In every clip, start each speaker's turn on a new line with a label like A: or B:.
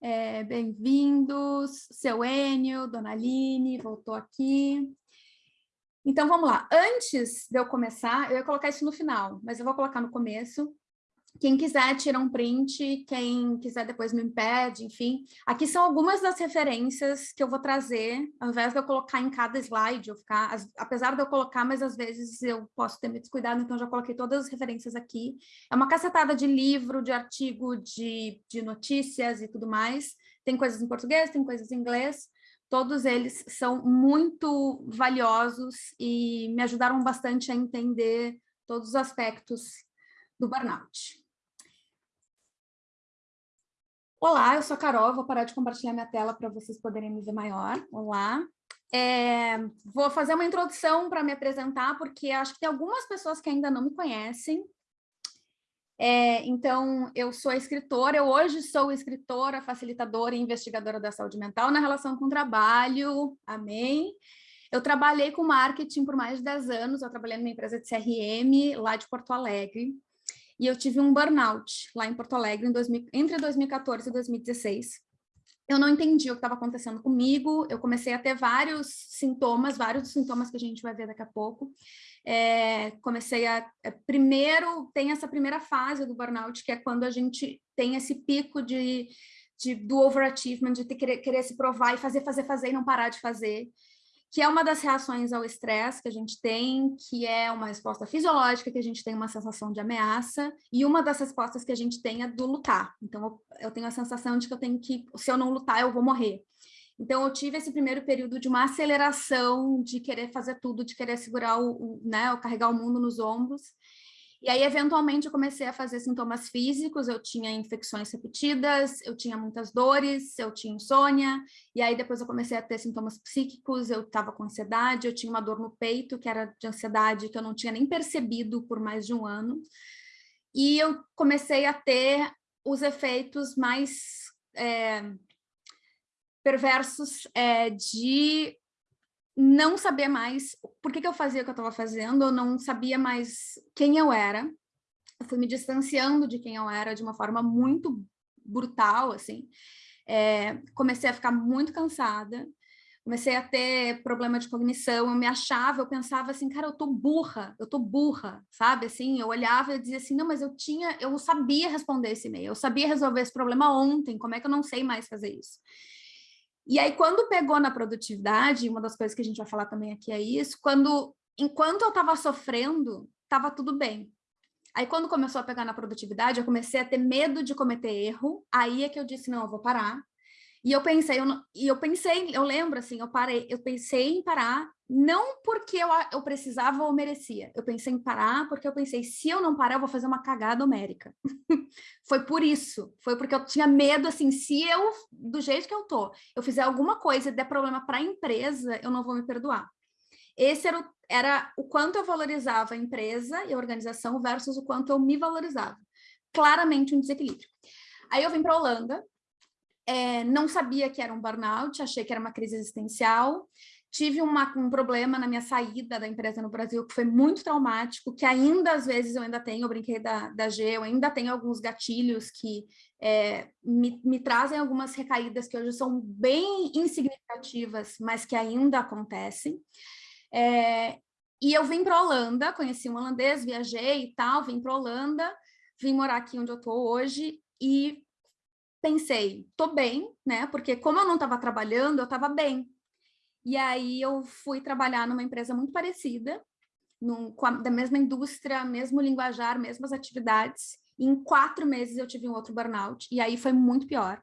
A: É, Bem-vindos, seu Enio, Dona Aline, voltou aqui. Então, vamos lá. Antes de eu começar, eu ia colocar isso no final, mas eu vou colocar no começo, quem quiser tira um print, quem quiser depois me impede, enfim. Aqui são algumas das referências que eu vou trazer, ao invés de eu colocar em cada slide, eu ficar, apesar de eu colocar, mas às vezes eu posso ter me descuidado, então já coloquei todas as referências aqui. É uma cacetada de livro, de artigo, de, de notícias e tudo mais. Tem coisas em português, tem coisas em inglês. Todos eles são muito valiosos e me ajudaram bastante a entender todos os aspectos do burnout. Olá, eu sou a Carol, vou parar de compartilhar minha tela para vocês poderem me ver maior. Olá. É, vou fazer uma introdução para me apresentar, porque acho que tem algumas pessoas que ainda não me conhecem. É, então, eu sou escritora, eu hoje sou escritora, facilitadora e investigadora da saúde mental na relação com o trabalho, amém? Eu trabalhei com marketing por mais de 10 anos, eu trabalhei numa empresa de CRM lá de Porto Alegre, e eu tive um burnout lá em Porto Alegre 2000, entre 2014 e 2016. Eu não entendi o que estava acontecendo comigo, eu comecei a ter vários sintomas, vários sintomas que a gente vai ver daqui a pouco. É, comecei a... É, primeiro, tem essa primeira fase do burnout, que é quando a gente tem esse pico de, de do overachievement, de ter, querer, querer se provar e fazer, fazer, fazer e não parar de fazer que é uma das reações ao estresse que a gente tem, que é uma resposta fisiológica, que a gente tem uma sensação de ameaça, e uma das respostas que a gente tem é do lutar. Então, eu, eu tenho a sensação de que eu tenho que, se eu não lutar, eu vou morrer. Então, eu tive esse primeiro período de uma aceleração, de querer fazer tudo, de querer segurar o, o né, carregar o mundo nos ombros, e aí, eventualmente, eu comecei a fazer sintomas físicos, eu tinha infecções repetidas, eu tinha muitas dores, eu tinha insônia, e aí depois eu comecei a ter sintomas psíquicos, eu estava com ansiedade, eu tinha uma dor no peito, que era de ansiedade, que eu não tinha nem percebido por mais de um ano, e eu comecei a ter os efeitos mais é, perversos é, de não saber mais por que, que eu fazia o que eu estava fazendo, eu não sabia mais quem eu era, eu fui me distanciando de quem eu era de uma forma muito brutal, assim, é, comecei a ficar muito cansada, comecei a ter problema de cognição, eu me achava, eu pensava assim, cara, eu tô burra, eu tô burra, sabe, assim, eu olhava e dizia assim, não, mas eu tinha, eu sabia responder esse e-mail, eu sabia resolver esse problema ontem, como é que eu não sei mais fazer isso? E aí, quando pegou na produtividade, uma das coisas que a gente vai falar também aqui é isso, quando, enquanto eu estava sofrendo, estava tudo bem. Aí, quando começou a pegar na produtividade, eu comecei a ter medo de cometer erro, aí é que eu disse, não, eu vou parar, e eu pensei, eu, e eu pensei, eu lembro assim, eu parei, eu pensei em parar, não porque eu, eu precisava ou merecia, eu pensei em parar porque eu pensei, se eu não parar, eu vou fazer uma cagada homérica. foi por isso, foi porque eu tinha medo, assim, se eu, do jeito que eu tô, eu fizer alguma coisa e der problema para a empresa, eu não vou me perdoar. Esse era o, era o quanto eu valorizava a empresa e a organização versus o quanto eu me valorizava. Claramente um desequilíbrio. Aí eu vim para a Holanda, é, não sabia que era um burnout, achei que era uma crise existencial, tive uma, um problema na minha saída da empresa no Brasil que foi muito traumático, que ainda às vezes eu ainda tenho, eu brinquei da, da G, eu ainda tenho alguns gatilhos que é, me, me trazem algumas recaídas que hoje são bem insignificativas, mas que ainda acontecem. É, e eu vim para a Holanda, conheci um holandês, viajei e tal, vim para a Holanda, vim morar aqui onde eu estou hoje e pensei, tô bem, né? Porque como eu não estava trabalhando, eu estava bem. E aí eu fui trabalhar numa empresa muito parecida, a, da mesma indústria, mesmo linguajar, mesmas atividades. E em quatro meses eu tive um outro burnout, e aí foi muito pior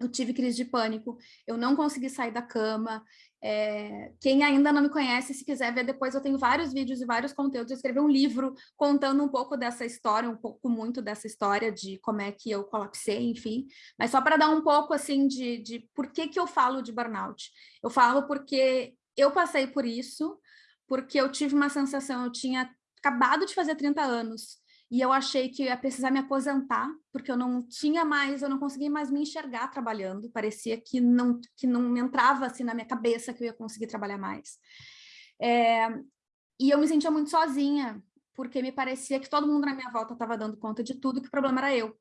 A: eu tive crise de pânico, eu não consegui sair da cama. É, quem ainda não me conhece, se quiser ver depois, eu tenho vários vídeos e vários conteúdos. Eu escrevi um livro contando um pouco dessa história, um pouco muito dessa história de como é que eu colapsei, enfim. Mas só para dar um pouco assim de, de por que, que eu falo de burnout. Eu falo porque eu passei por isso, porque eu tive uma sensação, eu tinha acabado de fazer 30 anos, e eu achei que ia precisar me aposentar, porque eu não tinha mais, eu não conseguia mais me enxergar trabalhando, parecia que não, que não entrava assim na minha cabeça que eu ia conseguir trabalhar mais. É, e eu me sentia muito sozinha, porque me parecia que todo mundo na minha volta estava dando conta de tudo, que o problema era eu.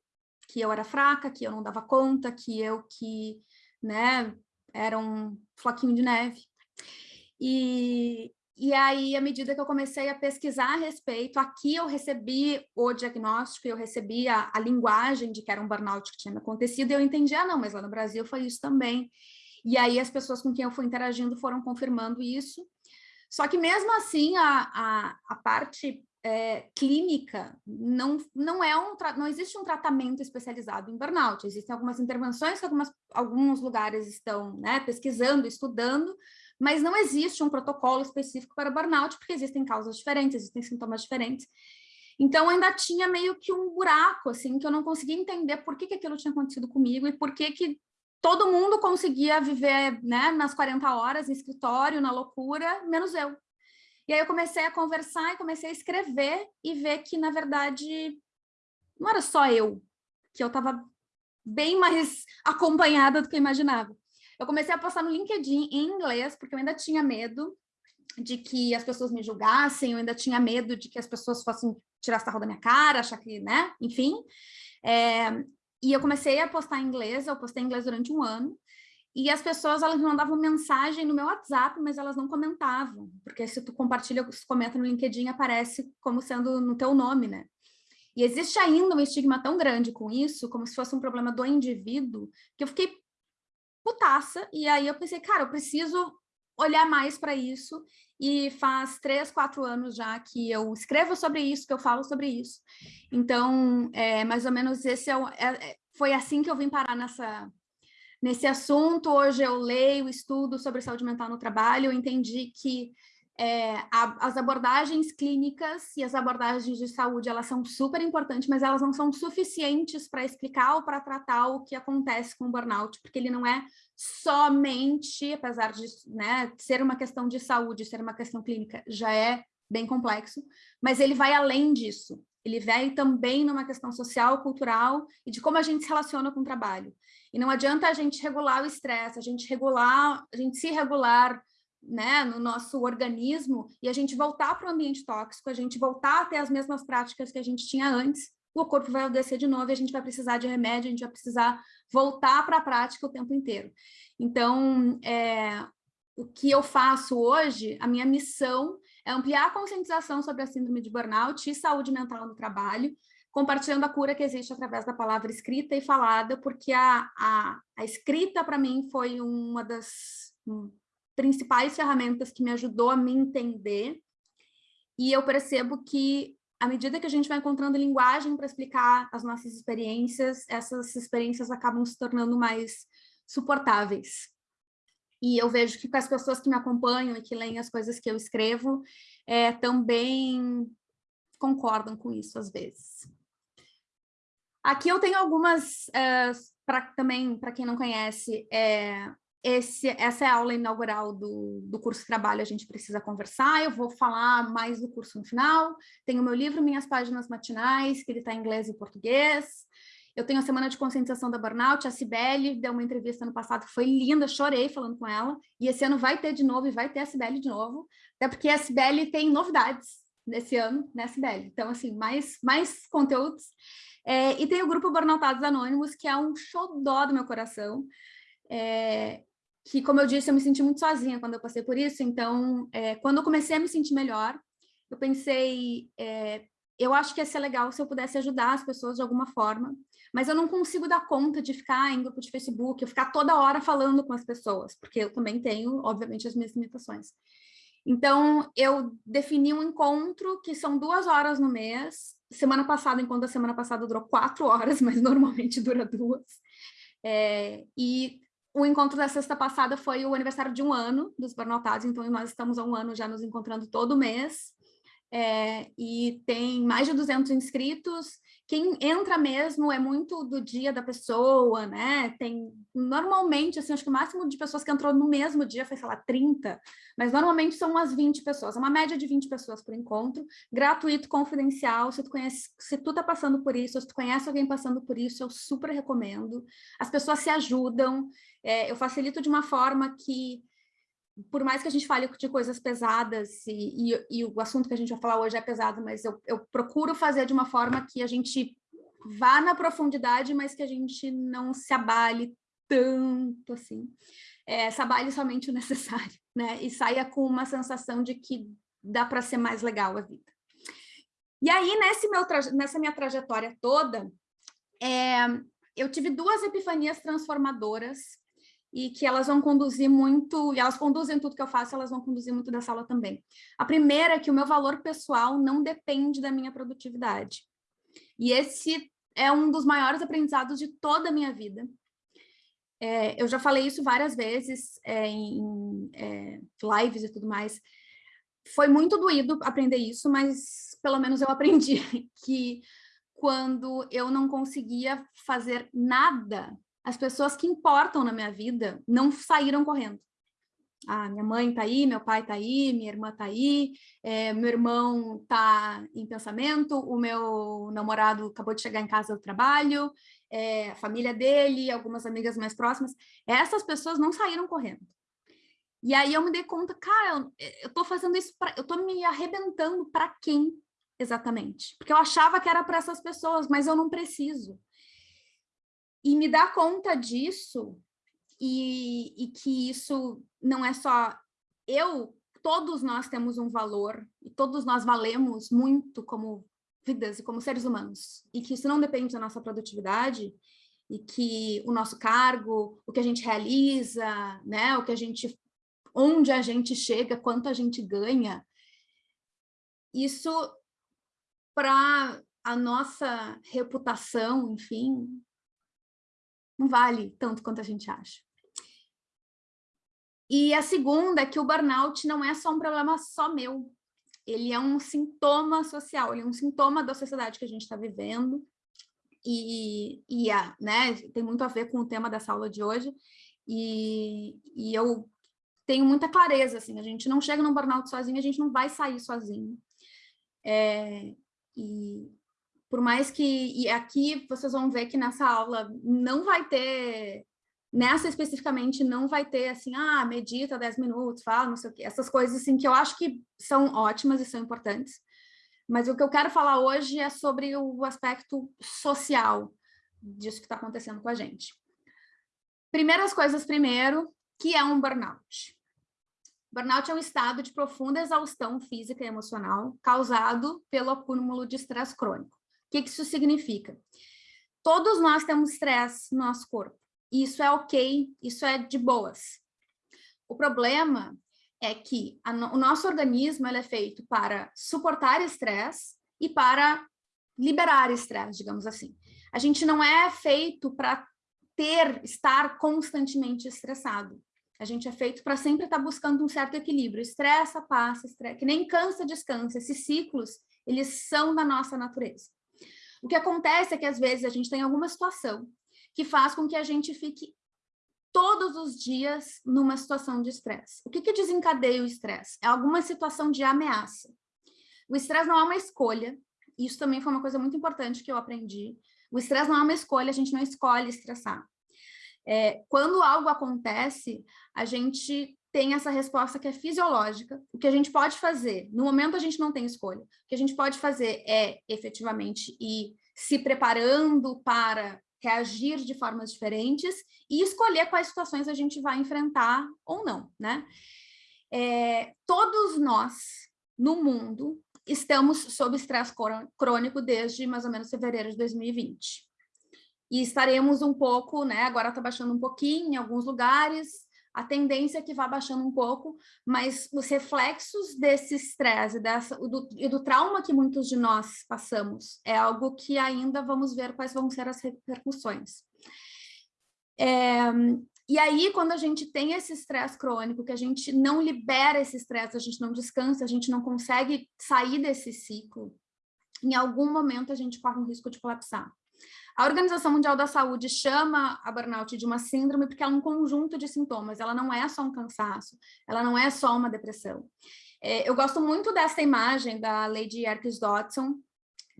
A: que eu era fraca, que eu não dava conta, que eu que, né, era um floquinho de neve. E, e aí, à medida que eu comecei a pesquisar a respeito, aqui eu recebi o diagnóstico, eu recebi a, a linguagem de que era um burnout que tinha acontecido, e eu entendi, ah, não, mas lá no Brasil foi isso também. E aí as pessoas com quem eu fui interagindo foram confirmando isso. Só que mesmo assim, a, a, a parte é, clínica não, não é um não existe um tratamento especializado em burnout. Existem algumas intervenções que algumas, alguns lugares estão né, pesquisando, estudando, mas não existe um protocolo específico para burnout, porque existem causas diferentes, existem sintomas diferentes. Então, ainda tinha meio que um buraco, assim, que eu não conseguia entender por que, que aquilo tinha acontecido comigo e por que, que todo mundo conseguia viver né, nas 40 horas, em escritório, na loucura, menos eu. E aí eu comecei a conversar e comecei a escrever e ver que, na verdade, não era só eu, que eu estava bem mais acompanhada do que eu imaginava. Eu comecei a postar no LinkedIn em inglês, porque eu ainda tinha medo de que as pessoas me julgassem, eu ainda tinha medo de que as pessoas fossem tirar sarro da minha cara, achar que, né, enfim. É, e eu comecei a postar em inglês, eu postei em inglês durante um ano, e as pessoas, elas me mandavam mensagem no meu WhatsApp, mas elas não comentavam, porque se tu compartilha, se comenta no LinkedIn, aparece como sendo no teu nome, né? E existe ainda um estigma tão grande com isso, como se fosse um problema do indivíduo, que eu fiquei putaça, e aí eu pensei, cara, eu preciso olhar mais para isso, e faz três, quatro anos já que eu escrevo sobre isso, que eu falo sobre isso. Então, é, mais ou menos esse é, é, é foi assim que eu vim parar nessa, nesse assunto. Hoje eu leio, estudo sobre saúde mental no trabalho, eu entendi que é, a, as abordagens clínicas e as abordagens de saúde, elas são super importantes, mas elas não são suficientes para explicar ou para tratar o que acontece com o burnout, porque ele não é somente, apesar de né, ser uma questão de saúde, ser uma questão clínica, já é bem complexo, mas ele vai além disso. Ele vai também numa questão social, cultural e de como a gente se relaciona com o trabalho. E não adianta a gente regular o estresse, a gente regular, a gente se regular né, no nosso organismo e a gente voltar para o ambiente tóxico, a gente voltar a ter as mesmas práticas que a gente tinha antes, o corpo vai descer de novo e a gente vai precisar de remédio, a gente vai precisar voltar para a prática o tempo inteiro. Então, é, o que eu faço hoje, a minha missão é ampliar a conscientização sobre a síndrome de burnout e saúde mental no trabalho, compartilhando a cura que existe através da palavra escrita e falada, porque a, a, a escrita, para mim, foi uma das principais ferramentas que me ajudou a me entender, e eu percebo que à medida que a gente vai encontrando linguagem para explicar as nossas experiências, essas experiências acabam se tornando mais suportáveis. E eu vejo que com as pessoas que me acompanham e que leem as coisas que eu escrevo, é, também concordam com isso às vezes. Aqui eu tenho algumas, uh, pra, também, para quem não conhece, é, esse, essa é a aula inaugural do, do curso Trabalho A Gente Precisa Conversar, eu vou falar mais do curso no final, tenho meu livro Minhas Páginas Matinais, que ele está em inglês e português, eu tenho a Semana de Conscientização da Burnout, a Cibele deu uma entrevista no passado que foi linda, chorei falando com ela, e esse ano vai ter de novo, e vai ter a Cibele de novo, até porque a Cibele tem novidades nesse ano, né, Cibele? Então, assim, mais, mais conteúdos. É, e tem o grupo Burnoutados Anônimos, que é um xodó do meu coração, é, que, como eu disse, eu me senti muito sozinha quando eu passei por isso, então, é, quando eu comecei a me sentir melhor, eu pensei, é, eu acho que ia ser legal se eu pudesse ajudar as pessoas de alguma forma, mas eu não consigo dar conta de ficar em grupo de Facebook, eu ficar toda hora falando com as pessoas, porque eu também tenho, obviamente, as minhas limitações. Então, eu defini um encontro que são duas horas no mês, semana passada, enquanto a semana passada durou quatro horas, mas normalmente dura duas, é, e o encontro da sexta passada foi o aniversário de um ano dos Burnoutados, então nós estamos há um ano já nos encontrando todo mês, é, e tem mais de 200 inscritos, quem entra mesmo é muito do dia da pessoa, né? Tem, normalmente, assim, acho que o máximo de pessoas que entrou no mesmo dia foi, sei lá, 30, mas normalmente são umas 20 pessoas, uma média de 20 pessoas por encontro, gratuito, confidencial, se tu conhece, se tu tá passando por isso, se tu conhece alguém passando por isso, eu super recomendo. As pessoas se ajudam, é, eu facilito de uma forma que por mais que a gente fale de coisas pesadas, e, e, e, o assunto que a gente vai falar hoje é pesado, mas eu, eu procuro fazer de uma forma que a gente vá na profundidade, mas que a gente não se abale tanto assim. É, se abale somente o necessário, né? E saia com uma sensação de que dá para ser mais legal a vida. E aí, nessa minha trajetória toda, é, eu tive duas epifanias transformadoras e que elas vão conduzir muito, e elas conduzem tudo que eu faço, elas vão conduzir muito dessa aula também. A primeira é que o meu valor pessoal não depende da minha produtividade. E esse é um dos maiores aprendizados de toda a minha vida. É, eu já falei isso várias vezes é, em é, lives e tudo mais. Foi muito doído aprender isso, mas pelo menos eu aprendi que quando eu não conseguia fazer nada as pessoas que importam na minha vida não saíram correndo. Ah, minha mãe tá aí, meu pai tá aí, minha irmã tá aí, é, meu irmão tá em pensamento, o meu namorado acabou de chegar em casa do trabalho, é, a família dele, algumas amigas mais próximas, essas pessoas não saíram correndo. E aí eu me dei conta, cara, eu, tô fazendo isso, pra, eu tô me arrebentando para quem exatamente? Porque eu achava que era para essas pessoas, mas eu não preciso. E me dar conta disso, e, e que isso não é só eu, todos nós temos um valor, e todos nós valemos muito como vidas e como seres humanos, e que isso não depende da nossa produtividade, e que o nosso cargo, o que a gente realiza, né, o que a gente, onde a gente chega, quanto a gente ganha, isso para a nossa reputação, enfim, não vale tanto quanto a gente acha. E a segunda é que o burnout não é só um problema só meu, ele é um sintoma social, ele é um sintoma da sociedade que a gente está vivendo, e, e é, né, tem muito a ver com o tema dessa aula de hoje, e, e eu tenho muita clareza, assim, a gente não chega num burnout sozinho, a gente não vai sair sozinho. É, e, por mais que, e aqui vocês vão ver que nessa aula não vai ter, nessa especificamente não vai ter assim, ah, medita 10 minutos, fala, não sei o quê, essas coisas assim que eu acho que são ótimas e são importantes, mas o que eu quero falar hoje é sobre o aspecto social disso que está acontecendo com a gente. Primeiras coisas primeiro, que é um burnout. Burnout é um estado de profunda exaustão física e emocional causado pelo acúmulo de estresse crônico. O que, que isso significa? Todos nós temos estresse no nosso corpo. E isso é ok, isso é de boas. O problema é que a, o nosso organismo é feito para suportar estresse e para liberar estresse, digamos assim. A gente não é feito para ter, estar constantemente estressado. A gente é feito para sempre estar buscando um certo equilíbrio. Estressa, passa, estressa, que nem cansa, descansa. Esses ciclos, eles são da nossa natureza. O que acontece é que, às vezes, a gente tem alguma situação que faz com que a gente fique todos os dias numa situação de estresse. O que, que desencadeia o estresse? É alguma situação de ameaça. O estresse não é uma escolha, isso também foi uma coisa muito importante que eu aprendi. O estresse não é uma escolha, a gente não escolhe estressar. É, quando algo acontece, a gente tem essa resposta que é fisiológica. O que a gente pode fazer, no momento a gente não tem escolha, o que a gente pode fazer é efetivamente ir se preparando para reagir de formas diferentes e escolher quais situações a gente vai enfrentar ou não, né? É, todos nós, no mundo, estamos sob estresse crônico desde mais ou menos fevereiro de 2020. E estaremos um pouco, né, agora está baixando um pouquinho em alguns lugares, a tendência é que vá baixando um pouco, mas os reflexos desse estresse dessa, do, e do trauma que muitos de nós passamos é algo que ainda vamos ver quais vão ser as repercussões. É, e aí, quando a gente tem esse estresse crônico, que a gente não libera esse estresse, a gente não descansa, a gente não consegue sair desse ciclo, em algum momento a gente corre um risco de colapsar. A Organização Mundial da Saúde chama a burnout de uma síndrome porque é um conjunto de sintomas, ela não é só um cansaço, ela não é só uma depressão. É, eu gosto muito dessa imagem da Lady Erkes Dodson,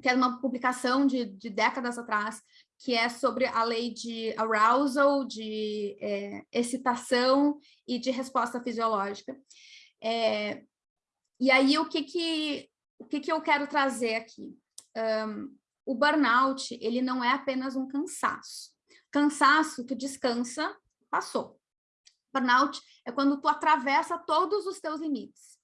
A: que é uma publicação de, de, décadas atrás, que é sobre a lei de arousal, de é, excitação e de resposta fisiológica. É, e aí, o que que, o que que eu quero trazer aqui? Um, o burnout, ele não é apenas um cansaço. Cansaço, tu descansa, passou. Burnout é quando tu atravessa todos os teus limites.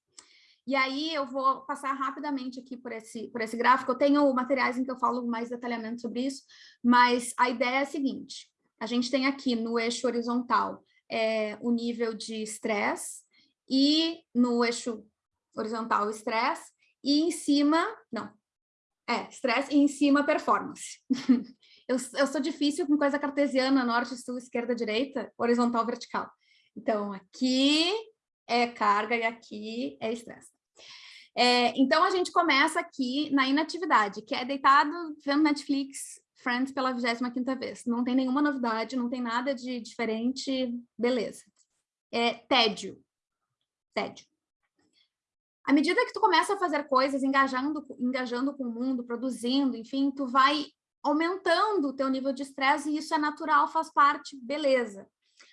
A: E aí eu vou passar rapidamente aqui por esse, por esse gráfico. Eu tenho materiais em que eu falo mais detalhamento sobre isso, mas a ideia é a seguinte. A gente tem aqui no eixo horizontal é, o nível de estresse e no eixo horizontal estresse e em cima, não, é, estresse e em cima performance. eu, eu sou difícil com coisa cartesiana, norte, sul, esquerda, direita, horizontal, vertical. Então, aqui é carga e aqui é estresse. É, então, a gente começa aqui na inatividade, que é deitado vendo Netflix, Friends pela 25ª vez. Não tem nenhuma novidade, não tem nada de diferente, beleza. É tédio. Tédio. À medida que tu começa a fazer coisas, engajando, engajando com o mundo, produzindo, enfim, tu vai aumentando o teu nível de estresse e isso é natural, faz parte, beleza.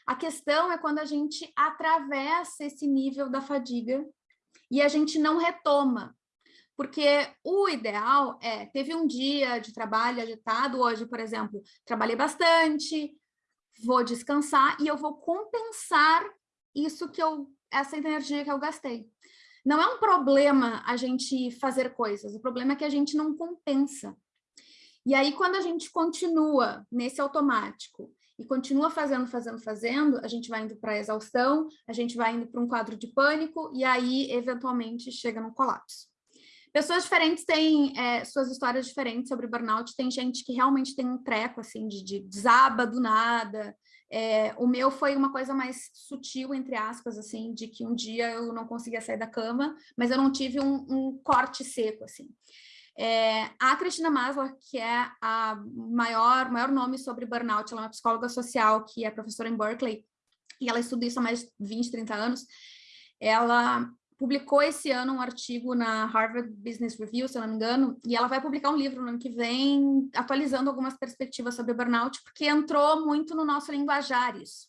A: A questão é quando a gente atravessa esse nível da fadiga e a gente não retoma. Porque o ideal é, teve um dia de trabalho agitado, hoje, por exemplo, trabalhei bastante, vou descansar e eu vou compensar isso que eu, essa energia que eu gastei. Não é um problema a gente fazer coisas, o problema é que a gente não compensa. E aí, quando a gente continua nesse automático e continua fazendo, fazendo, fazendo, a gente vai indo para a exaustão, a gente vai indo para um quadro de pânico e aí, eventualmente, chega no colapso. Pessoas diferentes têm é, suas histórias diferentes sobre burnout. Tem gente que realmente tem um treco, assim, de, de desaba do nada. É, o meu foi uma coisa mais sutil, entre aspas, assim, de que um dia eu não conseguia sair da cama, mas eu não tive um, um corte seco, assim. É, a Cristina Maslow, que é a maior, maior nome sobre burnout, ela é uma psicóloga social que é professora em Berkeley, e ela estuda isso há mais de 20, 30 anos, ela publicou esse ano um artigo na Harvard Business Review, se eu não me engano, e ela vai publicar um livro no ano que vem, atualizando algumas perspectivas sobre burnout, porque entrou muito no nosso linguajar isso.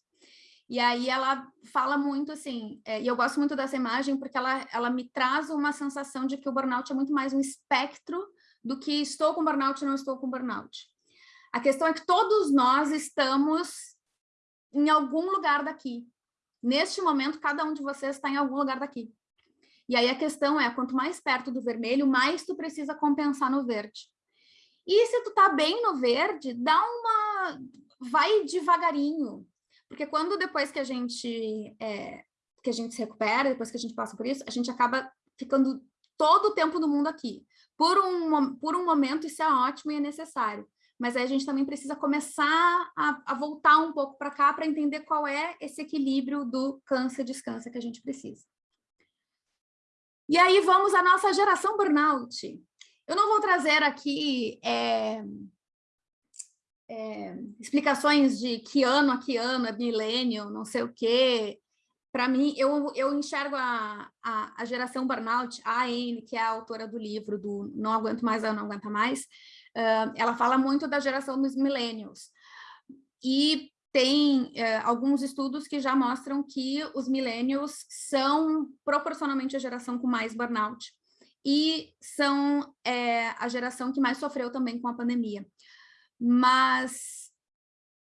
A: E aí ela fala muito assim, é, e eu gosto muito dessa imagem porque ela, ela me traz uma sensação de que o burnout é muito mais um espectro do que estou com burnout ou não estou com burnout. A questão é que todos nós estamos em algum lugar daqui. Neste momento, cada um de vocês está em algum lugar daqui. E aí a questão é, quanto mais perto do vermelho, mais tu precisa compensar no verde. E se tu tá bem no verde, dá uma... vai devagarinho, porque quando depois que a gente é, que a gente se recupera, depois que a gente passa por isso, a gente acaba ficando todo o tempo do mundo aqui. Por um, por um momento isso é ótimo e é necessário, mas aí a gente também precisa começar a, a voltar um pouco para cá para entender qual é esse equilíbrio do câncer-descansa que a gente precisa. E aí vamos à nossa geração burnout. Eu não vou trazer aqui é, é, explicações de que ano a que ano, é milênio, não sei o quê. Para mim, eu, eu enxergo a, a, a, geração burnout, a Anne, que é a autora do livro do Não Aguento Mais, Não Aguenta Mais, uh, ela fala muito da geração dos millennials. E tem uh, alguns estudos que já mostram que os millennials são proporcionalmente a geração com mais burnout e são é, a geração que mais sofreu também com a pandemia. Mas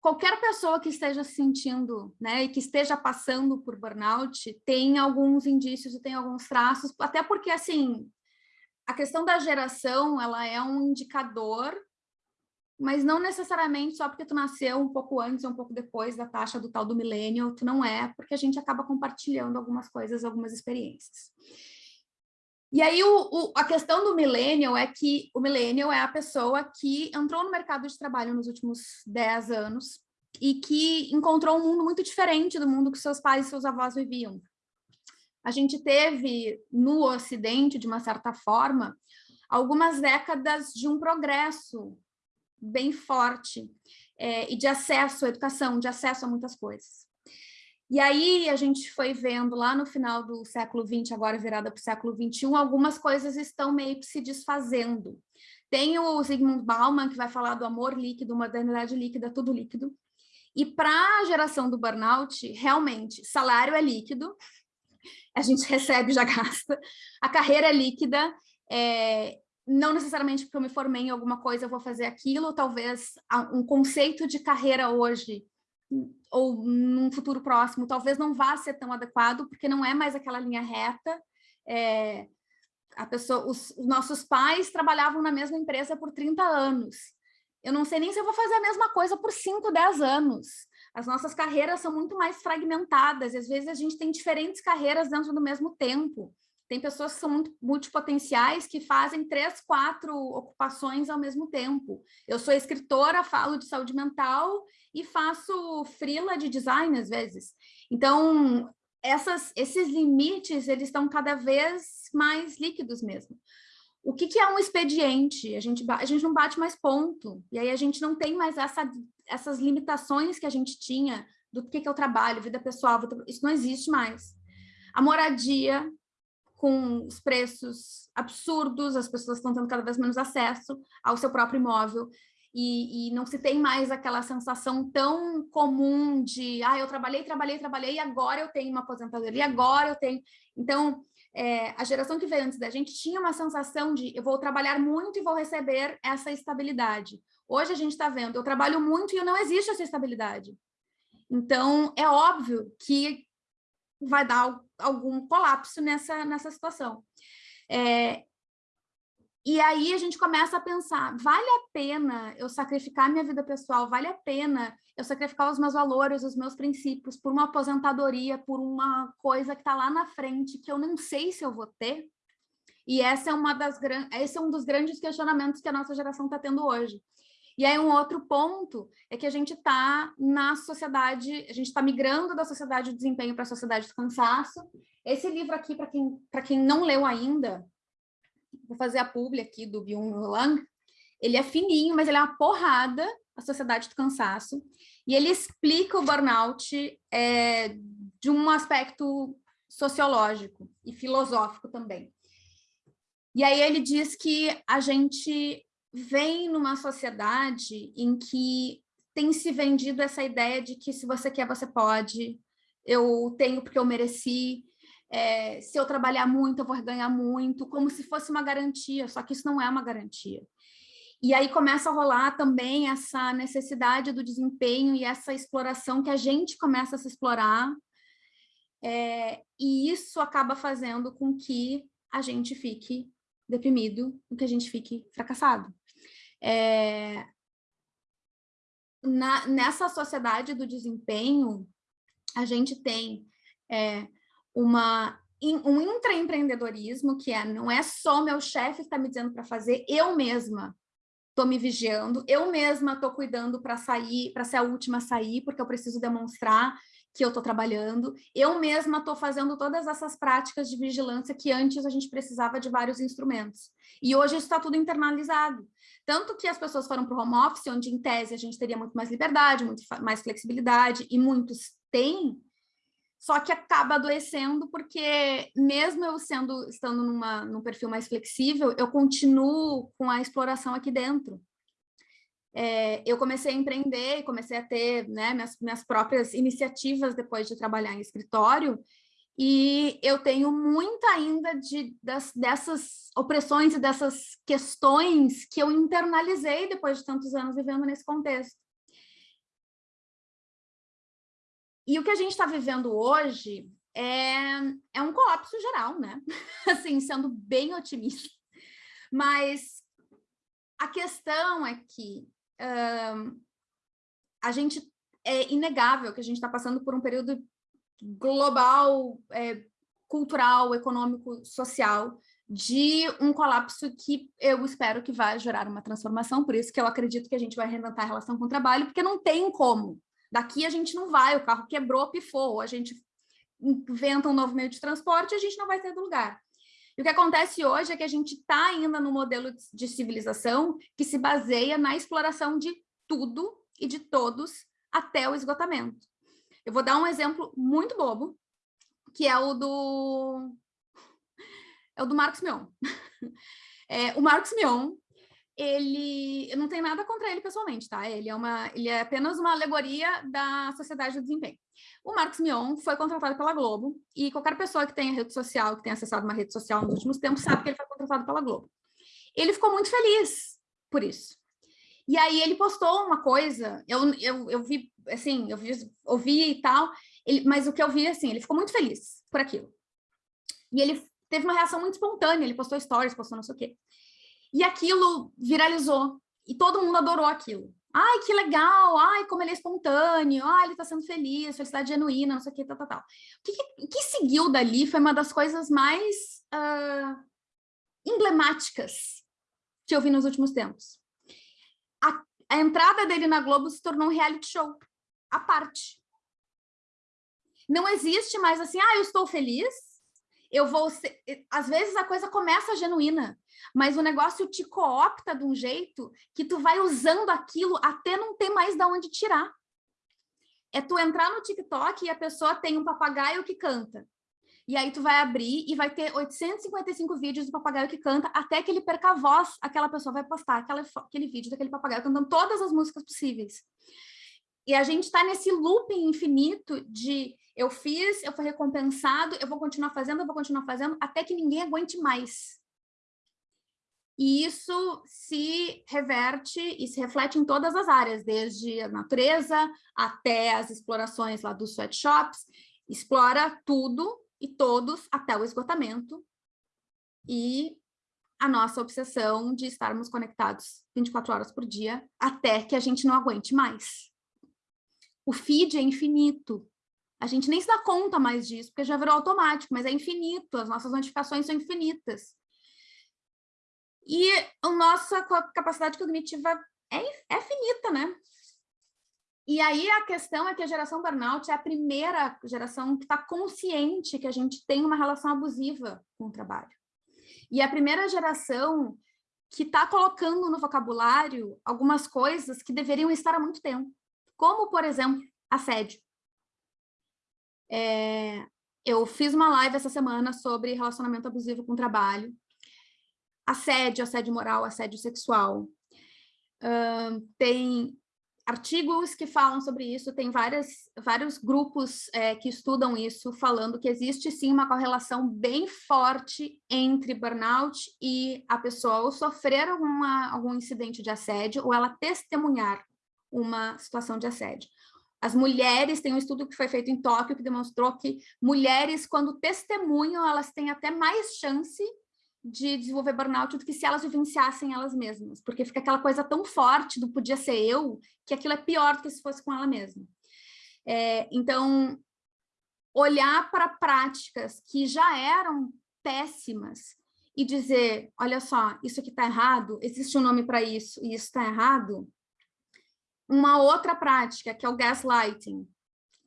A: qualquer pessoa que esteja se sentindo, né, e que esteja passando por burnout, tem alguns indícios e tem alguns traços, até porque, assim, a questão da geração, ela é um indicador, mas não necessariamente só porque tu nasceu um pouco antes ou um pouco depois da taxa do tal do milênio, tu não é, porque a gente acaba compartilhando algumas coisas, algumas experiências. E aí, o, o, a questão do millennial é que o millennial é a pessoa que entrou no mercado de trabalho nos últimos 10 anos e que encontrou um mundo muito diferente do mundo que seus pais e seus avós viviam. A gente teve, no Ocidente, de uma certa forma, algumas décadas de um progresso bem forte é, e de acesso à educação, de acesso a muitas coisas. E aí a gente foi vendo lá no final do século XX, agora virada para o século XXI, algumas coisas estão meio que se desfazendo. Tem o Zygmunt Bauman, que vai falar do amor líquido, modernidade líquida, tudo líquido. E para a geração do burnout, realmente, salário é líquido, a gente recebe já gasta, a carreira é líquida, é, não necessariamente porque eu me formei em alguma coisa eu vou fazer aquilo, talvez um conceito de carreira hoje ou num futuro próximo, talvez não vá ser tão adequado, porque não é mais aquela linha reta. É, a pessoa, os, os, nossos pais trabalhavam na mesma empresa por 30 anos. Eu não sei nem se eu vou fazer a mesma coisa por 5, 10 anos. As nossas carreiras são muito mais fragmentadas, às vezes a gente tem diferentes carreiras dentro do mesmo tempo. Tem pessoas que são muito multipotenciais que fazem três, quatro ocupações ao mesmo tempo. Eu sou escritora, falo de saúde mental e faço freela de design às vezes. Então, essas, esses limites, eles estão cada vez mais líquidos mesmo. O que, que, é um expediente? A gente, a gente não bate mais ponto, e aí a gente não tem mais essa, essas limitações que a gente tinha do que, que é o trabalho, vida pessoal, isso não existe mais. A moradia com os preços absurdos, as pessoas estão tendo cada vez menos acesso ao seu próprio imóvel, e, e, não se tem mais aquela sensação tão comum de, ah, eu trabalhei, trabalhei, trabalhei, e agora eu tenho uma aposentadoria, agora eu tenho... Então, é, a geração que veio antes da gente tinha uma sensação de, eu vou trabalhar muito e vou receber essa estabilidade. Hoje a gente está vendo, eu trabalho muito e não existe essa estabilidade. Então, é óbvio que vai dar algum colapso nessa, nessa situação. É, e aí a gente começa a pensar, vale a pena eu sacrificar minha vida pessoal, vale a pena eu sacrificar os meus valores, os meus princípios, por uma aposentadoria, por uma coisa que está lá na frente, que eu não sei se eu vou ter? E essa é uma das esse é um dos grandes questionamentos que a nossa geração está tendo hoje. E aí um outro ponto é que a gente está na sociedade, a gente está migrando da sociedade do desempenho para a sociedade do cansaço. Esse livro aqui, para quem, quem não leu ainda, vou fazer a publi aqui do Byung Lang, ele é fininho, mas ele é uma porrada, a sociedade do cansaço, e ele explica o burnout é, de um aspecto sociológico e filosófico também. E aí ele diz que a gente vem numa sociedade em que tem se vendido essa ideia de que se você quer, você pode, eu tenho porque eu mereci, é, se eu trabalhar muito, eu vou ganhar muito, como se fosse uma garantia, só que isso não é uma garantia. E aí começa a rolar também essa necessidade do desempenho e essa exploração que a gente começa a se explorar, é, e isso acaba fazendo com que a gente fique deprimido, com que a gente fique fracassado. É, na, nessa sociedade do desempenho, a gente tem é, uma, um intraempreendedorismo, que é, não é só meu chefe está me dizendo para fazer, eu mesma estou me vigiando, eu mesma estou cuidando para sair, para ser a última a sair, porque eu preciso demonstrar que eu estou trabalhando, eu mesma estou fazendo todas essas práticas de vigilância que antes a gente precisava de vários instrumentos. E hoje isso está tudo internalizado. Tanto que as pessoas foram para o home office, onde em tese a gente teria muito mais liberdade, muito mais flexibilidade, e muitos têm, só que acaba adoecendo porque mesmo eu sendo estando numa, num perfil mais flexível, eu continuo com a exploração aqui dentro é, eu comecei a empreender e comecei a ter né, minhas, minhas próprias iniciativas depois de trabalhar em escritório, e eu tenho muito ainda de, das, dessas opressões e dessas questões que eu internalizei depois de tantos anos vivendo nesse contexto. E o que a gente está vivendo hoje é, é um colapso geral, né? Assim, sendo bem otimista. Mas a questão é que a gente é inegável que a gente está passando por um período global, é, cultural, econômico, social, de um colapso que eu espero que vai gerar uma transformação, por isso que eu acredito que a gente vai reinventar a relação com o trabalho, porque não tem como. Daqui a gente não vai, o carro quebrou, pifou, a gente inventa um novo meio de transporte a gente não vai ter do lugar. E o que acontece hoje é que a gente está ainda no modelo de civilização que se baseia na exploração de tudo e de todos até o esgotamento. Eu vou dar um exemplo muito bobo, que é o do, é o do Marcos Mion. É, o Marcos Mion, ele, eu não tenho nada contra ele pessoalmente, tá? Ele é, uma, ele é apenas uma alegoria da sociedade do desempenho. O Marcos Mion foi contratado pela Globo, e qualquer pessoa que tenha rede social, que tenha acessado uma rede social nos últimos tempos, sabe que ele foi contratado pela Globo. ele ficou muito feliz por isso. E aí ele postou uma coisa, eu, eu, eu vi, assim, eu vi, ouvi e tal, ele, mas o que eu vi, assim, ele ficou muito feliz por aquilo. E ele teve uma reação muito espontânea, ele postou stories, postou não sei o quê. E aquilo viralizou, e todo mundo adorou aquilo. Ai, que legal, ai, como ele é espontâneo, ai, ele tá sendo feliz, felicidade genuína, não sei o que, tal, tal, tal. O que, que, que seguiu dali foi uma das coisas mais uh, emblemáticas que eu vi nos últimos tempos a, a entrada dele na Globo se tornou um reality show, à parte. Não existe mais assim, ah, eu estou feliz, eu vou ser... Às vezes a coisa começa genuína, mas o negócio te coopta de um jeito que tu vai usando aquilo até não ter mais de onde tirar. É tu entrar no TikTok e a pessoa tem um papagaio que canta. E aí tu vai abrir e vai ter 855 vídeos do papagaio que canta até que ele perca a voz, aquela pessoa vai postar aquela, aquele vídeo daquele papagaio cantando todas as músicas possíveis. E a gente está nesse looping infinito de eu fiz, eu fui recompensado, eu vou continuar fazendo, eu vou continuar fazendo, até que ninguém aguente mais. E isso se reverte e se reflete em todas as áreas, desde a natureza até as explorações lá dos sweatshops, explora tudo e todos até o esgotamento e a nossa obsessão de estarmos conectados 24 horas por dia até que a gente não aguente mais. O feed é infinito. A gente nem se dá conta mais disso, porque já virou automático, mas é infinito, as nossas notificações são infinitas. E a nossa capacidade cognitiva é, é finita, né? E aí a questão é que a geração burnout é a primeira geração que está consciente que a gente tem uma relação abusiva com o trabalho. E a primeira geração que está colocando no vocabulário algumas coisas que deveriam estar há muito tempo, como, por exemplo, assédio. É, eu fiz uma live essa semana sobre relacionamento abusivo com o trabalho, assédio, assédio moral, assédio sexual. Uh, tem artigos que falam sobre isso, tem várias, vários grupos é, que estudam isso, falando que existe sim uma correlação bem forte entre burnout e a pessoa ou sofrer alguma, algum incidente de assédio ou ela testemunhar uma situação de assédio. As mulheres, tem um estudo que foi feito em Tóquio que demonstrou que mulheres, quando testemunham, elas têm até mais chance de desenvolver burnout do que se elas vivenciassem elas mesmas, porque fica aquela coisa tão forte do podia ser eu, que aquilo é pior do que se fosse com ela mesma. É, então, olhar para práticas que já eram péssimas e dizer, olha só, isso aqui está errado, existe um nome para isso e isso está errado. Uma outra prática, que é o gaslighting,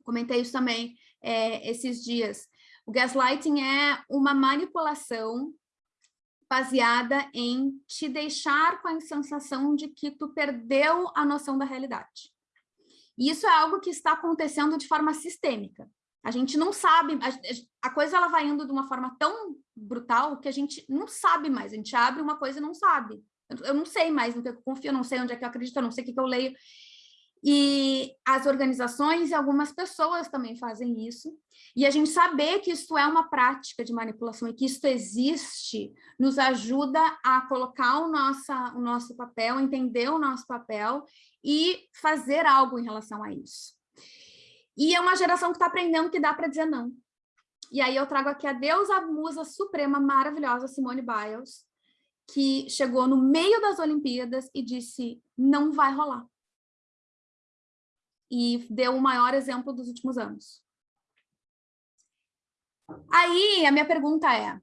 A: comentei isso também é, esses dias. O gaslighting é uma manipulação baseada em te deixar com a sensação de que tu perdeu a noção da realidade. E isso é algo que está acontecendo de forma sistêmica. A gente não sabe, a, a coisa ela vai indo de uma forma tão brutal que a gente não sabe mais, a gente abre uma coisa e não sabe. Eu, eu não sei mais no que eu confio, eu não sei onde é que eu acredito, eu não sei o que, que eu leio. E as organizações e algumas pessoas também fazem isso. E a gente saber que isso é uma prática de manipulação e que isso existe, nos ajuda a colocar o, nossa, o nosso papel, entender o nosso papel e fazer algo em relação a isso. E é uma geração que está aprendendo que dá para dizer não. E aí eu trago aqui a deusa musa suprema maravilhosa, Simone Biles, que chegou no meio das Olimpíadas e disse, não vai rolar e deu o maior exemplo dos últimos anos. Aí, a minha pergunta é,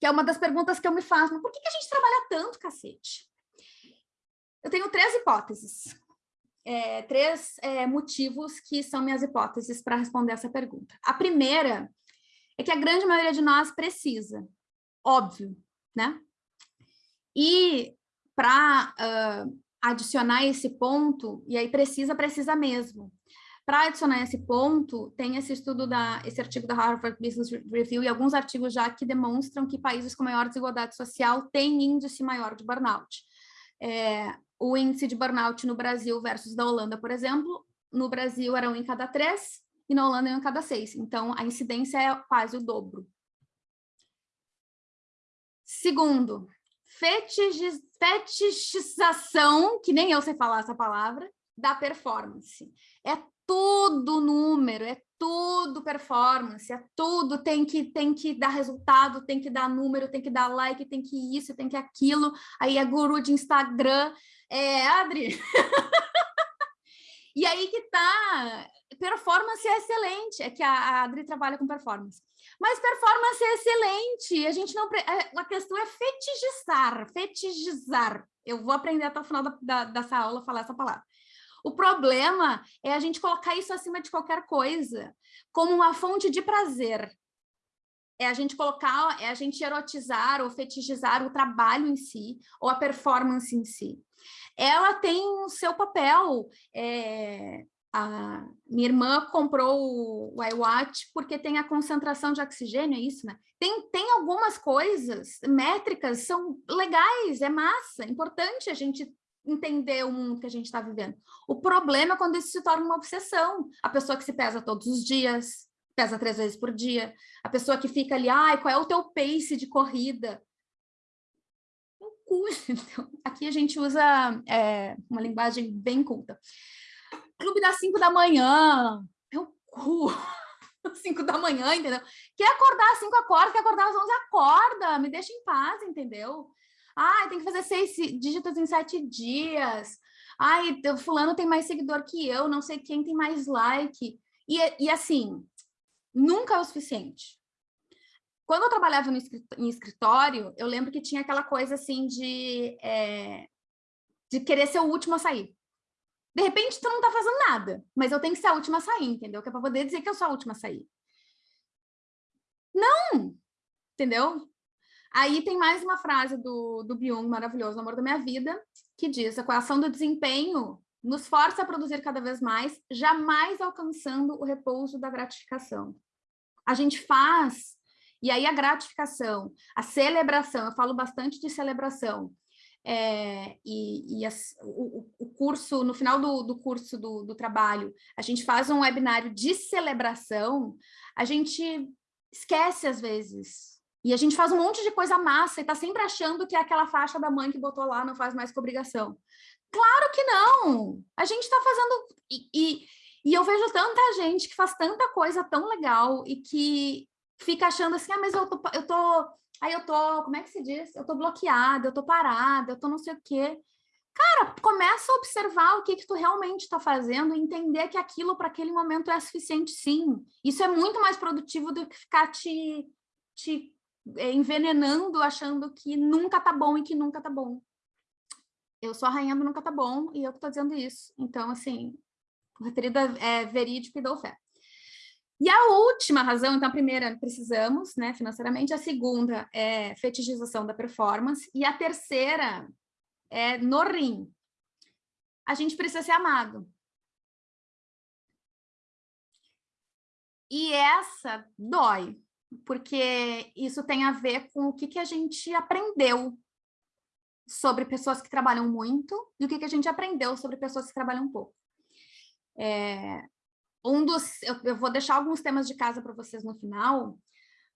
A: que é uma das perguntas que eu me faço, por que, que a gente trabalha tanto, cacete? Eu tenho três hipóteses, é, três é, motivos que são minhas hipóteses para responder essa pergunta. A primeira é que a grande maioria de nós precisa, óbvio, né? E para adicionar esse ponto, e aí precisa, precisa mesmo. Para adicionar esse ponto, tem esse estudo, da, esse artigo da Harvard Business Review e alguns artigos já que demonstram que países com maior desigualdade social têm índice maior de burnout. É, o índice de burnout no Brasil versus da Holanda, por exemplo, no Brasil era um em cada três e na Holanda é um em cada seis. Então, a incidência é quase o dobro. Segundo, fetichização, que nem eu sei falar essa palavra, da performance. É tudo número, é tudo performance, é tudo, tem que, tem que dar resultado, tem que dar número, tem que dar like, tem que isso, tem que aquilo, aí é guru de Instagram, é, Adri? e aí que tá, performance é excelente, é que a, Adri trabalha com performance, mas performance é excelente, a gente não, é, a questão é fetichizar, fetichizar, eu vou aprender até o final da, da, dessa aula falar essa palavra, o problema é a gente colocar isso acima de qualquer coisa, como uma fonte de prazer. É a gente colocar, é a gente erotizar ou fetichizar o trabalho em si, ou a performance em si. Ela tem o seu papel. É, a minha irmã comprou o iWatch porque tem a concentração de oxigênio, é isso, né? Tem, tem algumas coisas, métricas, são legais, é massa, é importante a gente entender o mundo que a gente está vivendo. O problema é quando isso se torna uma obsessão. A pessoa que se pesa todos os dias, pesa três vezes por dia, a pessoa que fica ali, ai, qual é o teu pace de corrida? Então, aqui a gente usa é, uma linguagem bem culta. Clube das cinco da manhã, meu cu, cinco da manhã, entendeu? Quer acordar às cinco, acorda, quer acordar às onze, acorda, me deixa em paz, entendeu? Ah, tem que fazer seis dígitos em sete dias. Ai, fulano tem mais seguidor que eu, não sei quem tem mais like. E, e assim, nunca é o suficiente. Quando eu trabalhava no em escritório, eu lembro que tinha aquela coisa assim de, é, de querer ser o último a sair. De repente, tu não tá fazendo nada, mas eu tenho que ser a última a sair, entendeu? Que é para poder dizer que eu sou a última a sair. Não! Entendeu? Aí tem mais uma frase do, do Byung, maravilhoso, Amor da Minha Vida, que diz, a coação do desempenho nos força a produzir cada vez mais, jamais alcançando o repouso da gratificação. A gente faz, e aí a gratificação, a celebração, eu falo bastante de celebração, é, e, e as, o, o, curso, no final do, do curso do, do trabalho, a gente faz um webinário de celebração, a gente esquece às vezes e a gente faz um monte de coisa massa e tá sempre achando que é aquela faixa da mãe que botou lá, não faz mais com obrigação. Claro que não! A gente tá fazendo... E, e, e eu vejo tanta gente que faz tanta coisa tão legal e que fica achando assim, ah, mas eu tô... Eu tô aí eu tô... Como é que se diz? Eu tô bloqueada, eu tô parada, eu tô não sei o quê. Cara, começa a observar o que, que tu realmente está fazendo e entender que aquilo para aquele momento é suficiente, sim. Isso é muito mais produtivo do que ficar te, te é, envenenando, achando que nunca tá bom e que nunca tá bom. Eu sou a rainha do nunca tá bom e eu que tô dizendo isso. Então, assim, referido é verídico e dou fé. E a última razão, então a primeira, precisamos, né, financeiramente, a segunda é fetichização da performance, e a terceira é no rim. A gente precisa ser amado. E essa dói, porque isso tem a ver com o que, que a gente aprendeu sobre pessoas que trabalham muito e o que, que a gente aprendeu sobre pessoas que trabalham pouco. É, um dos, eu, eu vou deixar alguns temas de casa para vocês no final,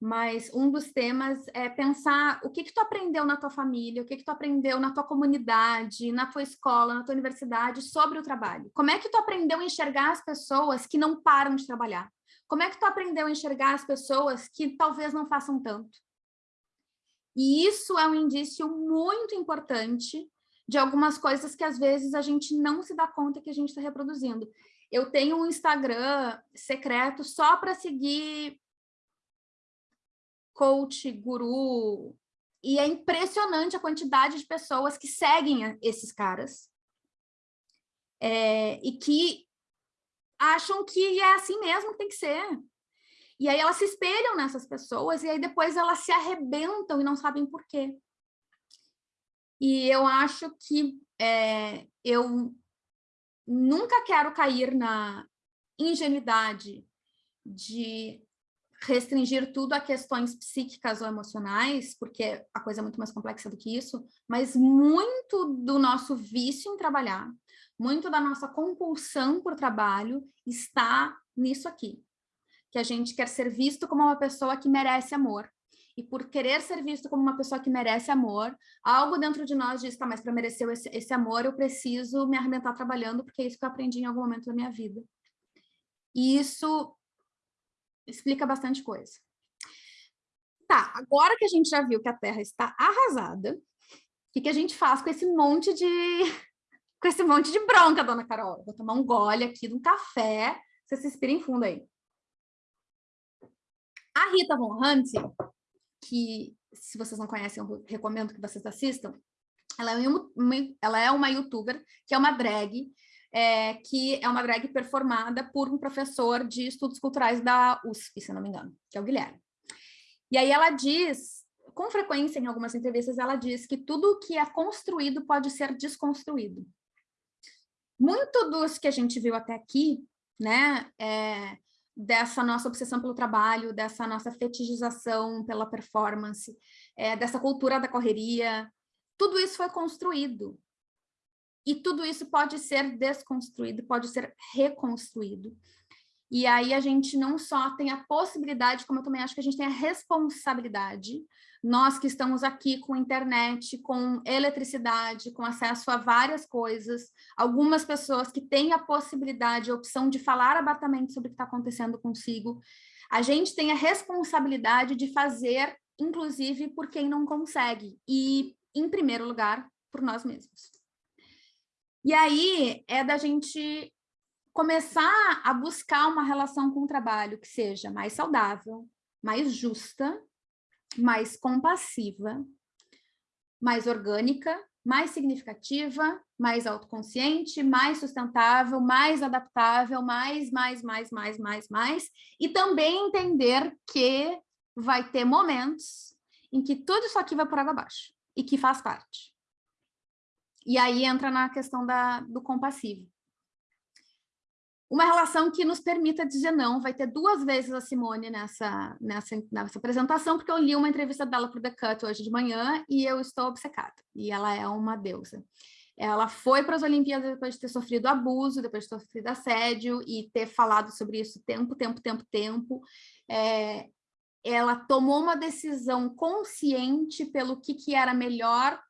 A: mas um dos temas é pensar o que que tu aprendeu na tua família, o que que tu aprendeu na tua comunidade, na tua escola, na tua universidade sobre o trabalho. Como é que tu aprendeu a enxergar as pessoas que não param de trabalhar? Como é que tu aprendeu a enxergar as pessoas que talvez não façam tanto? E isso é um indício muito importante de algumas coisas que às vezes a gente não se dá conta que a gente está reproduzindo. Eu tenho um Instagram secreto só para seguir coach, guru, e é impressionante a quantidade de pessoas que seguem esses caras é, e que acham que é assim mesmo que tem que ser. E aí elas se espelham nessas pessoas e aí depois elas se arrebentam e não sabem por quê. E eu acho que é, eu nunca quero cair na ingenuidade de restringir tudo a questões psíquicas ou emocionais, porque a coisa é muito mais complexa do que isso, mas muito do nosso vício em trabalhar, muito da nossa compulsão por trabalho está nisso aqui, que a gente quer ser visto como uma pessoa que merece amor. E por querer ser visto como uma pessoa que merece amor, algo dentro de nós diz, tá, mas para merecer esse, esse amor eu preciso me arrebentar trabalhando, porque é isso que eu aprendi em algum momento da minha vida. E isso explica bastante coisa. Tá, agora que a gente já viu que a Terra está arrasada, o que, que a gente faz com esse monte de com esse monte de bronca, dona Carol? Vou tomar um gole aqui de um café, você se inspira em fundo aí. A Rita Von Hunt, que se vocês não conhecem, eu recomendo que vocês assistam, ela é uma, ela é uma youtuber, que é uma drag, é, que é uma drag performada por um professor de estudos culturais da USP, se não me engano, que é o Guilherme. E aí ela diz, com frequência em algumas entrevistas, ela diz que tudo que é construído pode ser desconstruído. Muito dos que a gente viu até aqui, né, é, dessa nossa obsessão pelo trabalho, dessa nossa fetichização pela performance, é, dessa cultura da correria, tudo isso foi construído. E tudo isso pode ser desconstruído, pode ser reconstruído. E aí a gente não só tem a possibilidade, como eu também acho que a gente tem a responsabilidade, nós que estamos aqui com internet, com eletricidade, com acesso a várias coisas, algumas pessoas que têm a possibilidade, a opção de falar abertamente sobre o que está acontecendo consigo, a gente tem a responsabilidade de fazer, inclusive, por quem não consegue, e, em primeiro lugar, por nós mesmos. E aí é da gente começar a buscar uma relação com o trabalho que seja mais saudável, mais justa, mais compassiva, mais orgânica, mais significativa, mais autoconsciente, mais sustentável, mais adaptável, mais, mais, mais, mais, mais, mais, e também entender que vai ter momentos em que tudo isso aqui vai por água abaixo, e que faz parte. E aí entra na questão da, do compassivo uma relação que nos permita dizer não. Vai ter duas vezes a Simone nessa, nessa, nessa apresentação, porque eu li uma entrevista dela para o The Cut hoje de manhã e eu estou obcecada. E ela é uma deusa. Ela foi para as Olimpíadas depois de ter sofrido abuso, depois de ter sofrido assédio e ter falado sobre isso tempo, tempo, tempo, tempo. É, ela tomou uma decisão consciente pelo que, que era melhor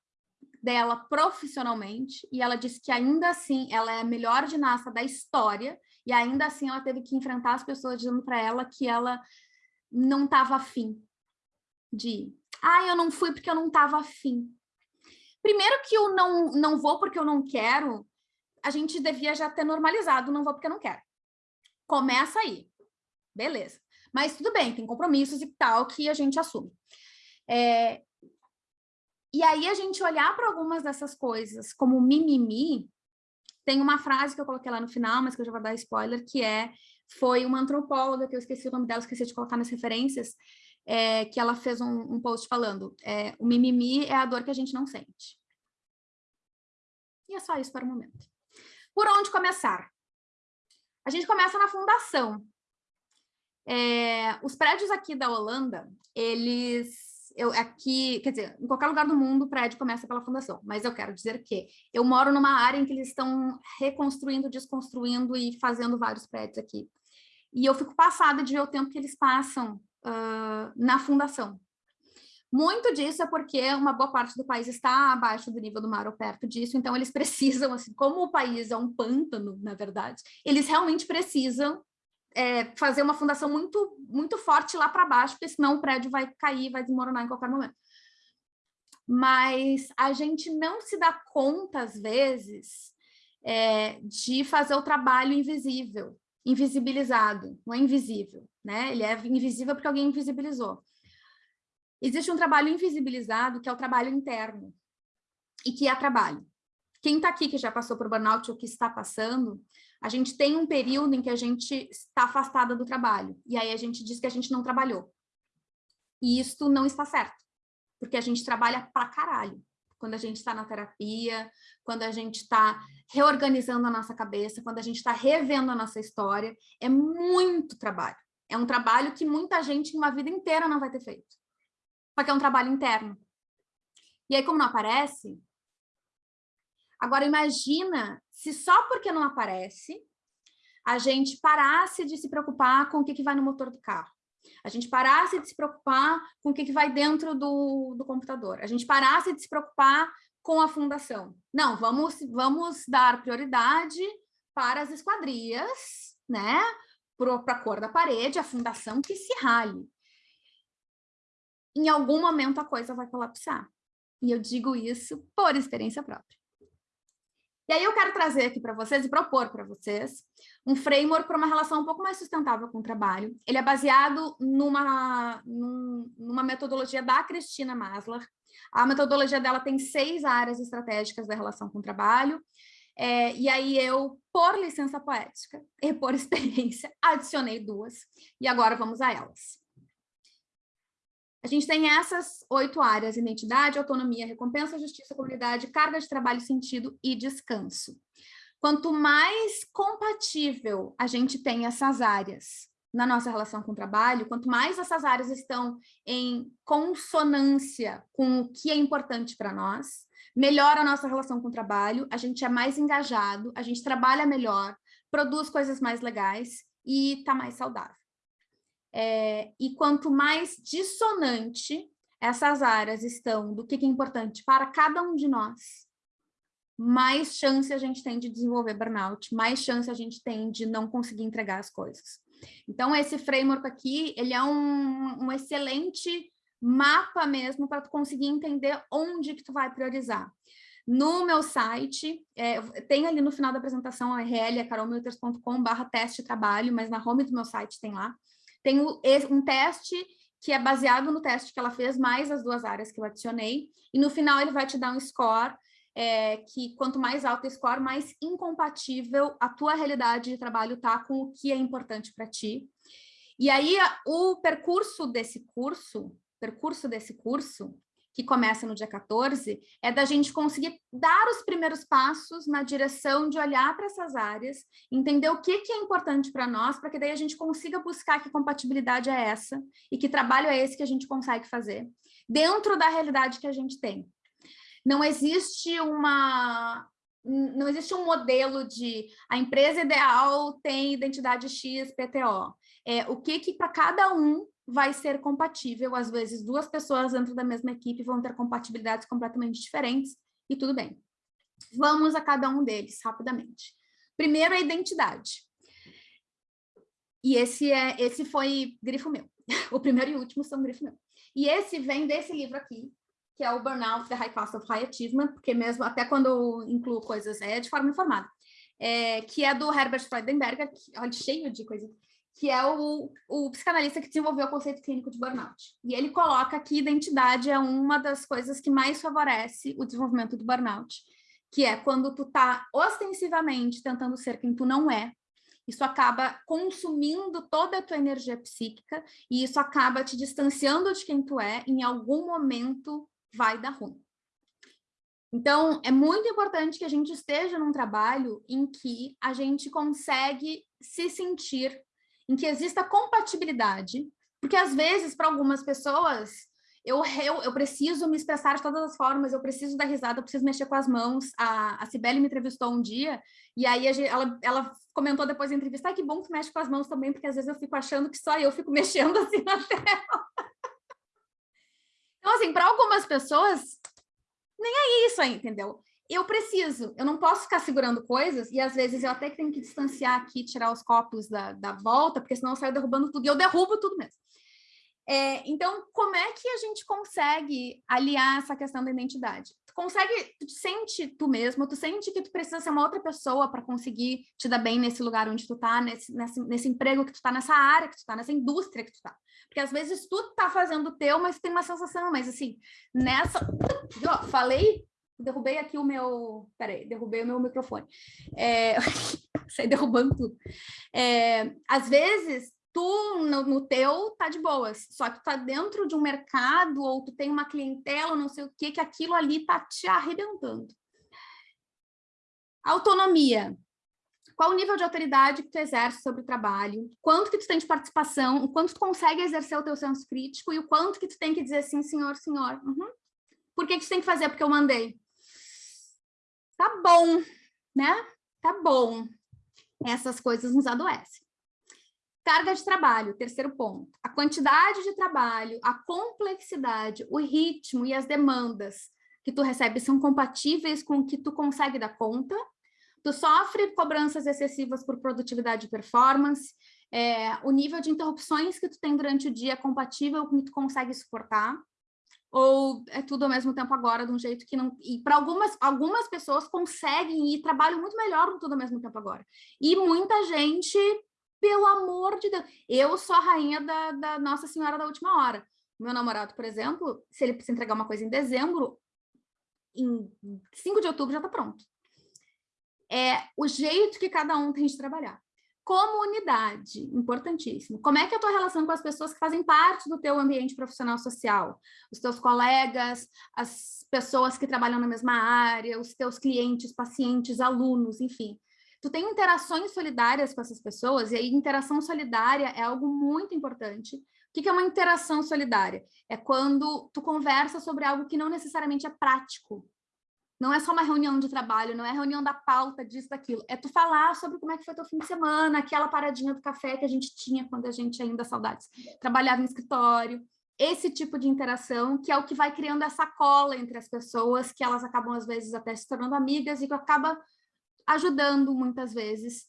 A: dela profissionalmente, e ela disse que ainda assim ela é a melhor ginasta da história, e ainda assim ela teve que enfrentar as pessoas dizendo para ela que ela não estava afim de ir. Ah, eu não fui porque eu não estava afim. Primeiro que eu não, não vou porque eu não quero, a gente devia já ter normalizado, não vou porque eu não quero. Começa aí. Beleza. Mas tudo bem, tem compromissos e tal que a gente assume. É, e aí a gente olhar para algumas dessas coisas como mimimi, tem uma frase que eu coloquei lá no final, mas que eu já vou dar spoiler, que é, foi uma antropóloga, que eu esqueci o nome dela, esqueci de colocar nas referências, é, que ela fez um, um post falando, é, o mimimi é a dor que a gente não sente. E é só isso para o momento. Por onde começar? A gente começa na fundação. É, os prédios aqui da Holanda, eles eu aqui, quer dizer, em qualquer lugar do mundo o prédio começa pela fundação, mas eu quero dizer que eu moro numa área em que eles estão reconstruindo, desconstruindo e fazendo vários prédios aqui. E eu fico passada de ver o tempo que eles passam uh, na fundação. Muito disso é porque uma boa parte do país está abaixo do nível do mar ou perto disso, então eles precisam, assim, como o país é um pântano, na verdade, eles realmente precisam é, fazer uma fundação muito, muito forte lá para baixo, porque senão o prédio vai cair, vai desmoronar em qualquer momento. Mas a gente não se dá conta, às vezes, é, de fazer o trabalho invisível, invisibilizado, não é invisível, né? Ele é invisível porque alguém invisibilizou. Existe um trabalho invisibilizado, que é o trabalho interno, e que é trabalho. Quem está aqui que já passou por burnout ou que está passando, a gente tem um período em que a gente está afastada do trabalho, e aí a gente diz que a gente não trabalhou. E isso não está certo, porque a gente trabalha pra caralho. Quando a gente está na terapia, quando a gente está reorganizando a nossa cabeça, quando a gente está revendo a nossa história, é muito trabalho. É um trabalho que muita gente uma vida inteira não vai ter feito. Porque é um trabalho interno. E aí, como não aparece, Agora, imagina se só porque não aparece, a gente parasse de se preocupar com o que, que vai no motor do carro. A gente parasse de se preocupar com o que, que vai dentro do, do computador. A gente parasse de se preocupar com a fundação. Não, vamos, vamos dar prioridade para as esquadrias, né? Para a cor da parede, a fundação que se rale. Em algum momento a coisa vai colapsar. E eu digo isso por experiência própria. E aí eu quero trazer aqui para vocês e propor para vocês um framework para uma relação um pouco mais sustentável com o trabalho. Ele é baseado numa, numa metodologia da Cristina Maslar. A metodologia dela tem seis áreas estratégicas da relação com o trabalho. É, e aí eu, por licença poética e por experiência, adicionei duas. E agora vamos a elas. A gente tem essas oito áreas, identidade, autonomia, recompensa, justiça, comunidade, carga de trabalho, sentido e descanso. Quanto mais compatível a gente tem essas áreas na nossa relação com o trabalho, quanto mais essas áreas estão em consonância com o que é importante para nós, melhor a nossa relação com o trabalho, a gente é mais engajado, a gente trabalha melhor, produz coisas mais legais e está mais saudável. É, e quanto mais dissonante essas áreas estão do que é importante para cada um de nós, mais chance a gente tem de desenvolver burnout, mais chance a gente tem de não conseguir entregar as coisas. Então, esse framework aqui, ele é um, um excelente mapa mesmo para tu conseguir entender onde que tu vai priorizar. No meu site, é, tem ali no final da apresentação a URL, é carolmilters.com barra teste trabalho, mas na home do meu site tem lá. Tem um teste que é baseado no teste que ela fez, mais as duas áreas que eu adicionei, e no final ele vai te dar um score, é, que quanto mais alto o score, mais incompatível a tua realidade de trabalho tá com o que é importante para ti. E aí, o percurso desse curso, percurso desse curso, que começa no dia 14, é da gente conseguir dar os primeiros passos na direção de olhar para essas áreas, entender o que, que é importante para nós, para que daí a gente consiga buscar que compatibilidade é essa e que trabalho é esse que a gente consegue fazer, dentro da realidade que a gente tem. Não existe uma, não existe um modelo de a empresa ideal tem identidade X, PTO. É, o que que para cada um vai ser compatível, às vezes duas pessoas dentro da mesma equipe vão ter compatibilidades completamente diferentes, e tudo bem. Vamos a cada um deles, rapidamente. Primeiro, a identidade. E esse, é, esse foi grifo meu. O primeiro e o último são grifo meu. E esse vem desse livro aqui, que é o Burnout, The High Cost of High Achievement, porque mesmo até quando eu incluo coisas, é de forma informada, é, que é do Herbert Freudenberger, que, olha, cheio de coisa que é o, o psicanalista que desenvolveu o conceito clínico de burnout. E ele coloca que identidade é uma das coisas que mais favorece o desenvolvimento do burnout, que é quando tu tá ostensivamente tentando ser quem tu não é, isso acaba consumindo toda a tua energia psíquica e isso acaba te distanciando de quem tu é, em algum momento vai dar ruim. Então, é muito importante que a gente esteja num trabalho em que a gente consegue se sentir em que exista compatibilidade, porque às vezes, para algumas pessoas, eu, eu, eu, preciso me expressar de todas as formas, eu preciso dar risada, eu preciso mexer com as mãos. A, a Cibele me entrevistou um dia, e aí ela, ela comentou depois da entrevista, ah, que bom que mexe com as mãos também, porque às vezes eu fico achando que só eu fico mexendo assim na tela. Então, assim, para algumas pessoas, nem é isso aí, entendeu? Eu preciso, eu não posso ficar segurando coisas, e às vezes eu até tenho que distanciar aqui, tirar os copos da, da volta, porque senão eu saio derrubando tudo, e eu derrubo tudo mesmo. É, então, como é que a gente consegue aliar essa questão da identidade? Tu consegue, tu te sente tu mesmo, tu sente que tu precisa ser uma outra pessoa para conseguir te dar bem nesse lugar onde tu tá, nesse, nesse, nesse emprego que tu tá, nessa área que tu tá, nessa indústria que tu tá. Porque às vezes tu tá fazendo o teu, mas tem uma sensação, mas assim, nessa... Ó, falei derrubei aqui o meu... Peraí, derrubei o meu microfone. É... Saí derrubando tudo. É... Às vezes, tu no, no, teu tá de boas, só que tu tá dentro de um mercado ou tu tem uma clientela, não sei o que, que aquilo ali tá te arrebentando. Autonomia. Qual o nível de autoridade que tu exerce sobre o trabalho? Quanto que tu tem de participação? O quanto tu consegue exercer o teu senso crítico? E o quanto que tu tem que dizer sim, senhor, senhor? Uhum. Por que que tu tem que fazer? Porque eu mandei tá bom, né? Tá bom. Essas coisas nos adoecem. Carga de trabalho, terceiro ponto. A quantidade de trabalho, a complexidade, o ritmo e as demandas que tu recebe são compatíveis com o que tu consegue dar conta. Tu sofre cobranças excessivas por produtividade e performance. É, o nível de interrupções que tu tem durante o dia é compatível com o que tu consegue suportar ou é tudo ao mesmo tempo agora, de um jeito que não... E para algumas, algumas pessoas conseguem e trabalham muito melhor no tudo ao mesmo tempo agora. E muita gente, pelo amor de Deus... Eu sou a rainha da, da Nossa Senhora da Última Hora. Meu namorado, por exemplo, se ele precisa entregar uma coisa em dezembro, em 5 de outubro já está pronto. É o jeito que cada um tem de trabalhar. Comunidade, importantíssimo. Como é que é a tua relação com as pessoas que fazem parte do teu ambiente profissional social? Os teus colegas, as pessoas que trabalham na mesma área, os teus clientes, pacientes, alunos, enfim. Tu tem interações solidárias com essas pessoas, e aí interação solidária é algo muito importante. O que é uma interação solidária? É quando tu conversa sobre algo que não necessariamente é prático, não é só uma reunião de trabalho, não é reunião da pauta, disso, daquilo. É tu falar sobre como é que foi teu fim de semana, aquela paradinha do café que a gente tinha quando a gente ainda, saudades, trabalhava em escritório. Esse tipo de interação, que é o que vai criando essa cola entre as pessoas, que elas acabam, às vezes, até se tornando amigas e que acaba ajudando, muitas vezes,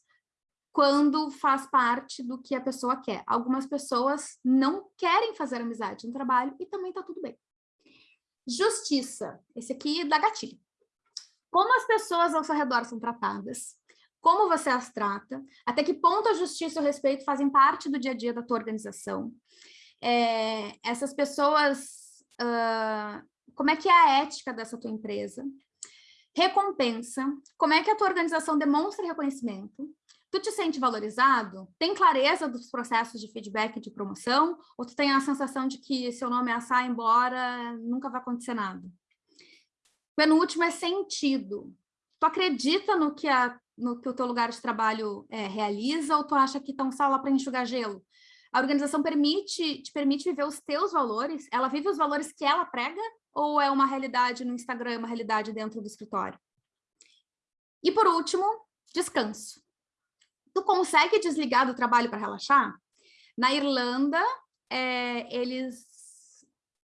A: quando faz parte do que a pessoa quer. Algumas pessoas não querem fazer amizade no trabalho e também tá tudo bem. Justiça. Esse aqui dá gatilho como as pessoas ao seu redor são tratadas, como você as trata, até que ponto a justiça e o respeito fazem parte do dia a dia da tua organização. É, essas pessoas, uh, como é que é a ética dessa tua empresa? Recompensa, como é que a tua organização demonstra reconhecimento? Tu te sente valorizado? Tem clareza dos processos de feedback e de promoção? Ou tu tem a sensação de que seu nome é assar embora, nunca vai acontecer nada? Penúltimo é sentido. Tu acredita no que, a, no que o teu lugar de trabalho é, realiza ou tu acha que estão só lá para enxugar gelo? A organização permite, te permite viver os teus valores? Ela vive os valores que ela prega ou é uma realidade no Instagram, uma realidade dentro do escritório? E por último, descanso. Tu consegue desligar do trabalho para relaxar? Na Irlanda, é, eles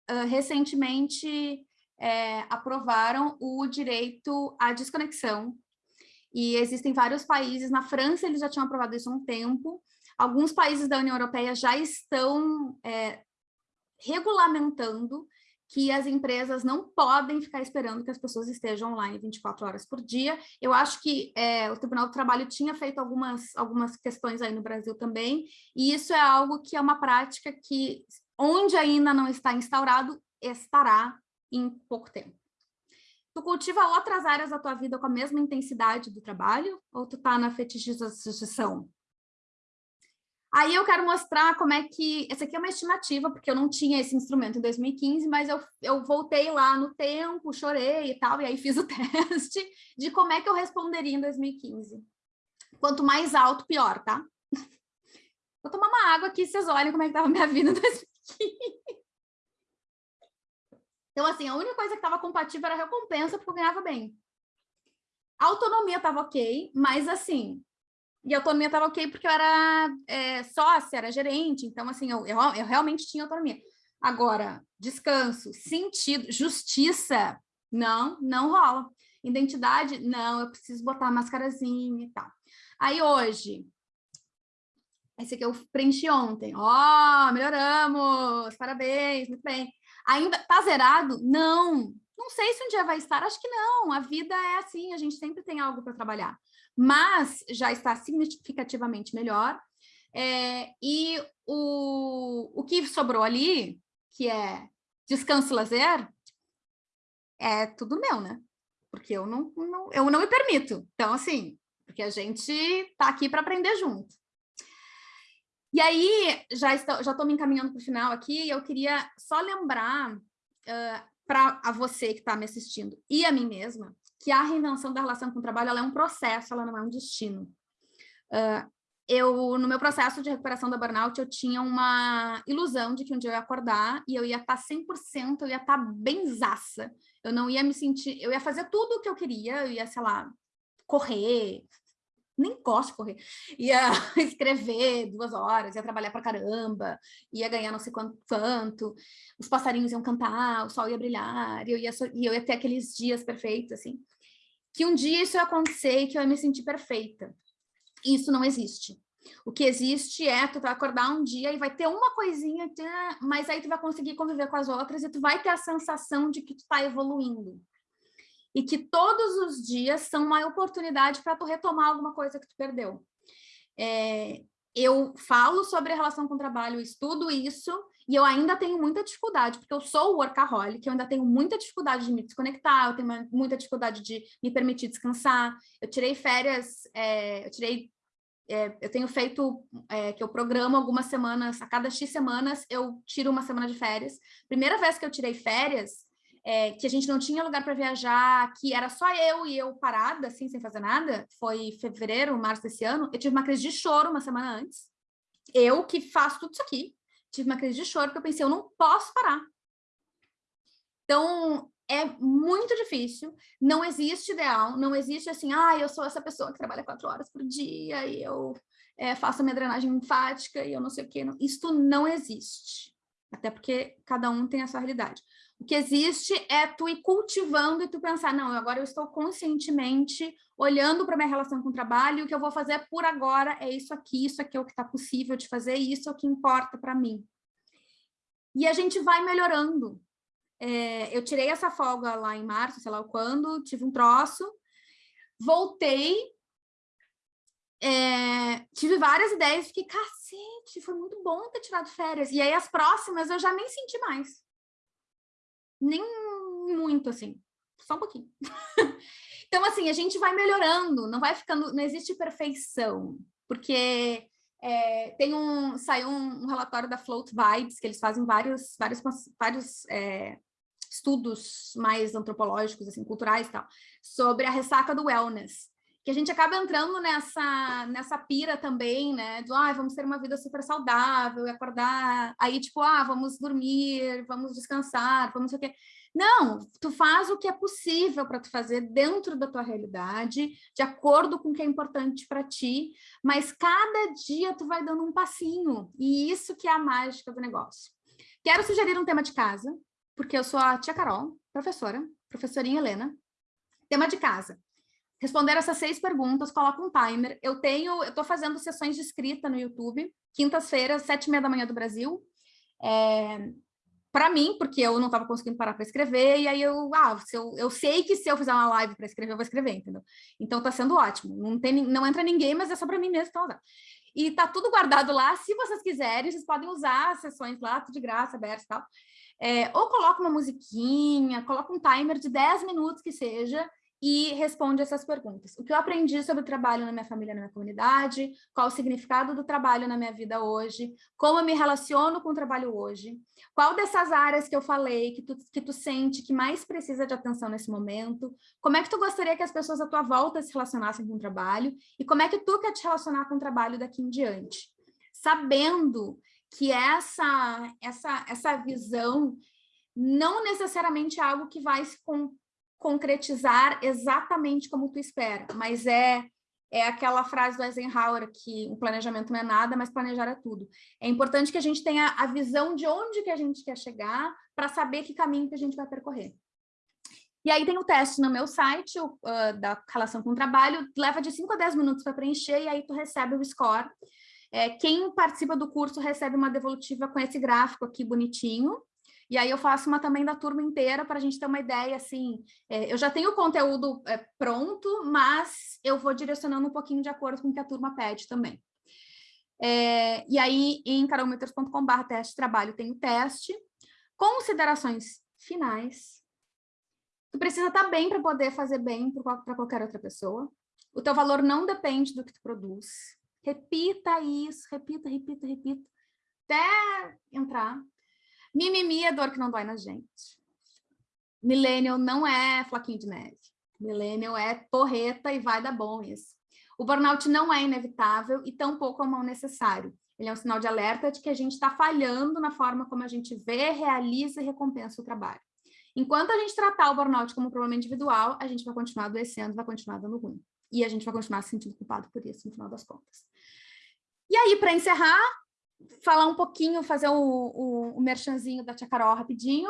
A: uh, recentemente é, aprovaram o direito à desconexão. E existem vários países, na França eles já tinham aprovado isso há um tempo, alguns países da União Europeia já estão é, regulamentando que as empresas não podem ficar esperando que as pessoas estejam online 24 horas por dia. Eu acho que é, o Tribunal do Trabalho tinha feito algumas, algumas questões aí no Brasil também, e isso é algo que é uma prática que, onde ainda não está instaurado, estará em pouco tempo. Tu cultiva outras áreas da tua vida com a mesma intensidade do trabalho ou tu tá na fetichização? Aí eu quero mostrar como é que... Essa aqui é uma estimativa, porque eu não tinha esse instrumento em 2015, mas eu, eu voltei lá no tempo, chorei e tal, e aí fiz o teste de como é que eu responderia em 2015. Quanto mais alto, pior, tá? Vou tomar uma água aqui, vocês olhem como é que estava a minha vida em 2015. Então, assim, a única coisa que estava compatível era a recompensa, porque eu ganhava bem. A autonomia estava ok, mas assim, e a autonomia estava ok porque eu era é, sócia, era gerente, então assim, eu, eu, eu, realmente tinha autonomia. Agora, descanso, sentido, justiça, não, não rola. Identidade, não, eu preciso botar a mascarazinha e tal. Aí hoje, esse aqui eu preenchi ontem, ó, oh, melhoramos, parabéns, muito bem. Ainda está zerado? Não. Não sei se um dia vai estar, acho que não. A vida é assim, a gente sempre tem algo para trabalhar. Mas já está significativamente melhor. É, e o, o que sobrou ali, que é descanso e lazer, é tudo meu, né? Porque eu não, não, eu não me permito. Então, assim, porque a gente está aqui para aprender junto. E aí, já estou, já estou me encaminhando para o final aqui, eu queria só lembrar uh, para a você que está me assistindo e a mim mesma, que a reinvenção da relação com o trabalho é um processo, ela não é um destino. Uh, eu, no meu processo de recuperação da burnout, eu tinha uma ilusão de que um dia eu ia acordar e eu ia estar 100%, eu ia estar benzaça. Eu não ia me sentir, eu ia fazer tudo o que eu queria, eu ia, sei lá, correr, nem gosto de correr, ia escrever duas horas, ia trabalhar pra caramba, ia ganhar não sei quanto, quanto, os passarinhos iam cantar, o sol ia brilhar, e eu ia, e eu ia ter aqueles dias perfeitos, assim. Que um dia isso ia acontecer e que eu ia me sentir perfeita. Isso não existe. O que existe é, tu vai acordar um dia e vai ter uma coisinha, mas aí tu vai conseguir conviver com as outras e tu vai ter a sensação de que tu tá evoluindo e que todos os dias são uma oportunidade para tu retomar alguma coisa que tu perdeu. É, eu falo sobre a relação com o trabalho, estudo isso, e eu ainda tenho muita dificuldade, porque eu sou workaholic, eu ainda tenho muita dificuldade de me desconectar, eu tenho muita dificuldade de me permitir descansar. Eu tirei férias, é, eu tirei é, eu tenho feito, é, que eu programo algumas semanas, a cada X semanas eu tiro uma semana de férias. Primeira vez que eu tirei férias, é, que a gente não tinha lugar para viajar, que era só eu e eu parada, assim, sem fazer nada, foi fevereiro, março desse ano, eu tive uma crise de choro uma semana antes. Eu, que faço tudo isso aqui, tive uma crise de choro, porque eu pensei, eu não posso parar. Então, é muito difícil, não existe ideal, não existe assim, ah, eu sou essa pessoa que trabalha quatro horas por dia e eu é, faço minha drenagem linfática e eu não sei o. Não, isto não existe, até porque cada um tem a sua realidade. O que existe é tu ir cultivando e tu pensar, não, agora eu estou conscientemente olhando para minha relação com o trabalho, e o que eu vou fazer por agora é isso aqui, isso aqui é o que está possível de fazer, isso é o que importa para mim. E a gente vai melhorando. É, eu tirei essa folga lá em março, sei lá quando, tive um troço, voltei, é, tive várias ideias, fiquei, cacete, foi muito bom ter tirado férias. E aí as próximas eu já nem senti mais nem muito, assim, só um pouquinho. então, assim, a gente vai melhorando, não vai ficando, não existe perfeição, porque é, tem um, saiu um, um, relatório da Float Vibes, que eles fazem vários, vários, vários é, estudos mais antropológicos, assim, culturais e tal, sobre a ressaca do wellness que a gente acaba entrando nessa, nessa pira também, né? Do, ah, vamos ter uma vida super saudável, e acordar, aí tipo, ah, vamos dormir, vamos descansar, vamos o quê. Não, tu faz o que é possível para tu fazer dentro da tua realidade, de acordo com o que é importante para ti, mas cada dia tu vai dando um passinho, e isso que é a mágica do negócio. Quero sugerir um tema de casa, porque eu sou a tia Carol, professora, professorinha Helena, tema de casa responder essas seis perguntas, coloca um timer. Eu tenho, eu estou fazendo sessões de escrita no YouTube, quintas-feiras, sete e meia da manhã do Brasil. É, para mim, porque eu não estava conseguindo parar para escrever, e aí eu, ah, se eu, eu sei que se eu fizer uma live para escrever, eu vou escrever, entendeu? Então está sendo ótimo. Não, tem, não entra ninguém, mas é só para mim mesmo então E tá tudo guardado lá, se vocês quiserem, vocês podem usar as sessões lá, tudo de graça, aberto e tal. É, ou coloca uma musiquinha, coloca um timer de 10 minutos que seja, e responde essas perguntas. O que eu aprendi sobre o trabalho na minha família, na minha comunidade, qual o significado do trabalho na minha vida hoje, como eu me relaciono com o trabalho hoje, qual dessas áreas que eu falei que tu, que tu sente que mais precisa de atenção nesse momento, como é que tu gostaria que as pessoas à tua volta se relacionassem com o trabalho e como é que tu quer te relacionar com o trabalho daqui em diante. Sabendo que essa, essa, essa visão não necessariamente é algo que vai se concretizar exatamente como tu espera, mas é é aquela frase do Eisenhower que o planejamento não é nada, mas planejar é tudo. É importante que a gente tenha a visão de onde que a gente quer chegar para saber que caminho que a gente vai percorrer. E aí tem o teste no meu site uh, da relação com o trabalho, leva de 5 a 10 minutos para preencher e aí tu recebe o score. É, quem participa do curso recebe uma devolutiva com esse gráfico aqui bonitinho, e aí eu faço uma também da turma inteira para a gente ter uma ideia, assim, é, eu já tenho o conteúdo é, pronto, mas eu vou direcionando um pouquinho de acordo com o que a turma pede também. É, e aí, em carolmeters.com.br teste trabalho, tem o teste. Considerações finais. Tu precisa estar tá bem para poder fazer bem para qualquer outra pessoa. O teu valor não depende do que tu produz. Repita isso, repita, repita, repita, até entrar. Mimimi é dor que não dói na gente. Millennial não é flaquinho de neve. Millennial é porreta e vai dar bom isso. O burnout não é inevitável e tampouco é um mal necessário. Ele é um sinal de alerta de que a gente está falhando na forma como a gente vê, realiza e recompensa o trabalho. Enquanto a gente tratar o burnout como um problema individual, a gente vai continuar adoecendo, vai continuar dando ruim. e a gente vai continuar se sentindo culpado por isso, no final das contas. E aí, para encerrar, falar um pouquinho, fazer o, o, o merchanzinho da Tia Carol rapidinho.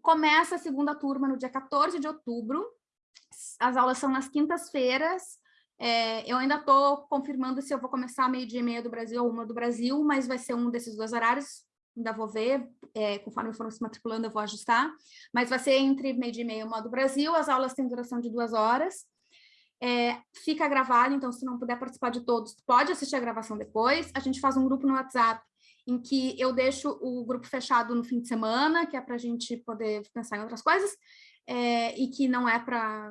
A: Começa a segunda turma no dia 14 de outubro. As aulas são nas quintas-feiras. É, eu ainda estou confirmando se eu vou começar meio-dia e meia do Brasil ou uma do Brasil, mas vai ser um desses dois horários. Ainda vou ver, é, conforme for se matriculando, eu vou ajustar. Mas vai ser entre meio-dia e meia e uma do Brasil. As aulas têm duração de duas horas. É, fica gravado, então se não puder participar de todos, pode assistir a gravação depois. A gente faz um grupo no WhatsApp em que eu deixo o grupo fechado no fim de semana, que é para a gente poder pensar em outras coisas, é, e que não é para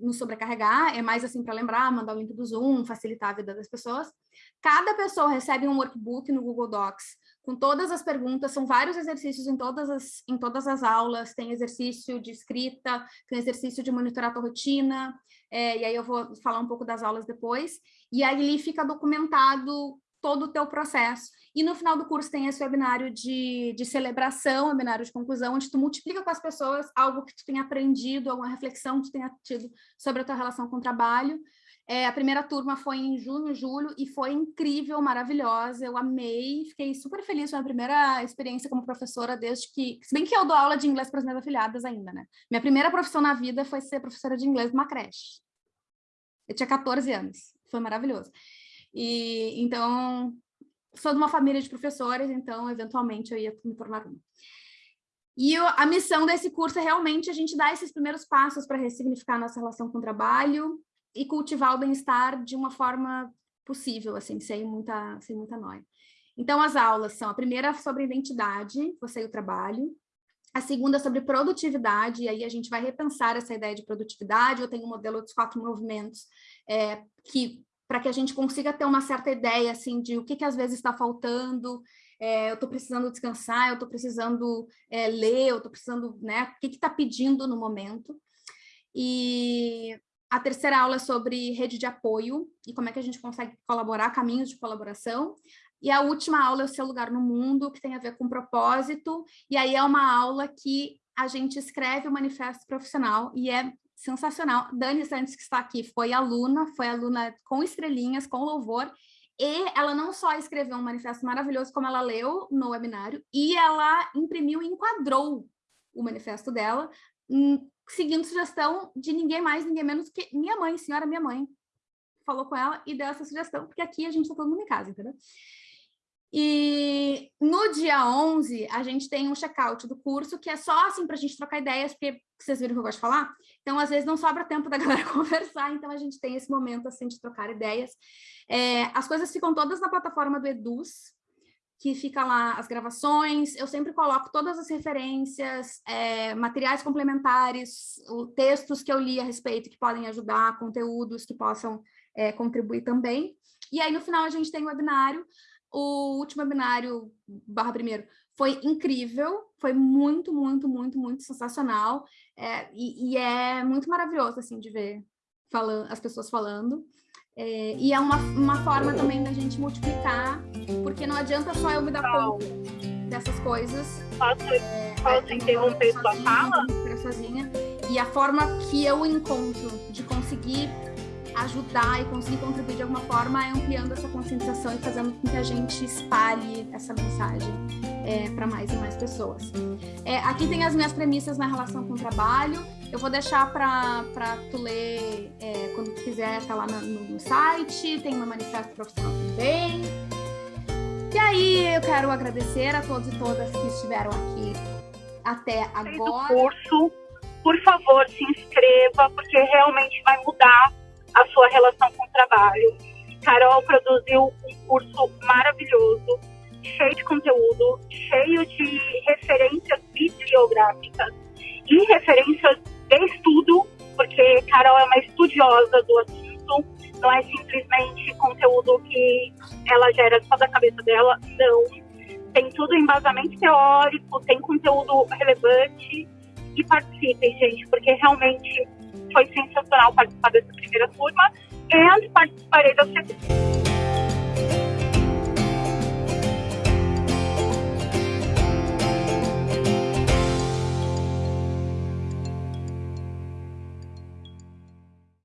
A: nos sobrecarregar, é mais assim para lembrar, mandar o link do Zoom, facilitar a vida das pessoas. Cada pessoa recebe um workbook no Google Docs com todas as perguntas, são vários exercícios em todas as, em todas as aulas, tem exercício de escrita, tem exercício de monitorar a tua rotina, é, e aí eu vou falar um pouco das aulas depois, e ali fica documentado todo o teu processo. E no final do curso tem esse webinário de, de celebração, webinário de conclusão, onde tu multiplica com as pessoas algo que tu tenha aprendido, alguma reflexão que tu tenha tido sobre a tua relação com o trabalho. É, a primeira turma foi em junho, julho, e foi incrível, maravilhosa, eu amei, fiquei super feliz, foi a primeira experiência como professora desde que... Se bem que eu dou aula de inglês para as minhas afiliadas ainda, né? Minha primeira profissão na vida foi ser professora de inglês numa creche. Eu tinha 14 anos, foi maravilhoso. E então, sou de uma família de professores, então, eventualmente, eu ia me tornar uma. E a missão desse curso é realmente a gente dar esses primeiros passos para ressignificar a nossa relação com o trabalho e cultivar o bem-estar de uma forma possível, assim, sem muita, sem muita noia. Então, as aulas são a primeira sobre identidade, você e o trabalho, a segunda sobre produtividade, e aí a gente vai repensar essa ideia de produtividade, eu tenho um modelo dos quatro movimentos, é, que para que a gente consiga ter uma certa ideia assim de o que, que às vezes está faltando, é, eu estou precisando descansar, eu estou precisando é, ler, eu estou precisando, né, o que está pedindo no momento. E a terceira aula é sobre rede de apoio e como é que a gente consegue colaborar, caminhos de colaboração. E a última aula é o seu lugar no mundo, que tem a ver com propósito, e aí é uma aula que a gente escreve o manifesto profissional e é sensacional. Dani Santos, que está aqui, foi aluna, foi aluna com estrelinhas, com louvor, e ela não só escreveu um manifesto maravilhoso, como ela leu no webinário, e ela imprimiu e enquadrou o manifesto dela, seguindo sugestão de ninguém mais, ninguém menos que minha mãe, senhora minha mãe, falou com ela e deu essa sugestão, porque aqui a gente está todo mundo em casa, entendeu? E no dia 11, a gente tem um check-out do curso, que é só assim para a gente trocar ideias, porque vocês viram que eu gosto de falar? Então, às vezes, não sobra tempo da galera conversar, então a gente tem esse momento assim de trocar ideias. É, as coisas ficam todas na plataforma do Eduz, que fica lá as gravações, eu sempre coloco todas as referências, é, materiais complementares, o, textos que eu li a respeito que podem ajudar, conteúdos que possam é, contribuir também. E aí, no final, a gente tem o webinário, o último webinário, barra primeiro, foi incrível, foi muito, muito, muito, muito sensacional, é, e, e, é muito maravilhoso, assim, de ver falando, as pessoas falando, e é uma, uma forma também da gente multiplicar, porque não adianta só eu me dar conta dessas coisas.
B: Posso, é, posso é, interromper sua fala?
A: Sozinha, e a forma que eu encontro de conseguir ajudar e conseguir contribuir de alguma forma é ampliando essa conscientização e fazendo com que a gente espalhe essa mensagem é, para mais e mais pessoas. É, aqui tem as minhas premissas na relação com o trabalho, eu vou deixar para tu ler é, quando tu quiser, tá lá no, no site, tem uma manifesto profissional também. E aí eu quero agradecer a todos e todas que estiveram aqui até agora.
B: curso, por favor, se inscreva, porque realmente vai mudar a sua relação com o trabalho. Carol produziu um curso maravilhoso, cheio de conteúdo, cheio de referências bibliográficas e referências de estudo, porque Carol é uma estudiosa do assunto, não é simplesmente conteúdo que ela gera só da cabeça dela, não. Tem tudo embasamento teórico, tem conteúdo relevante e participem, gente, porque realmente foi sensacional participar dessa primeira turma e participarei da segunda.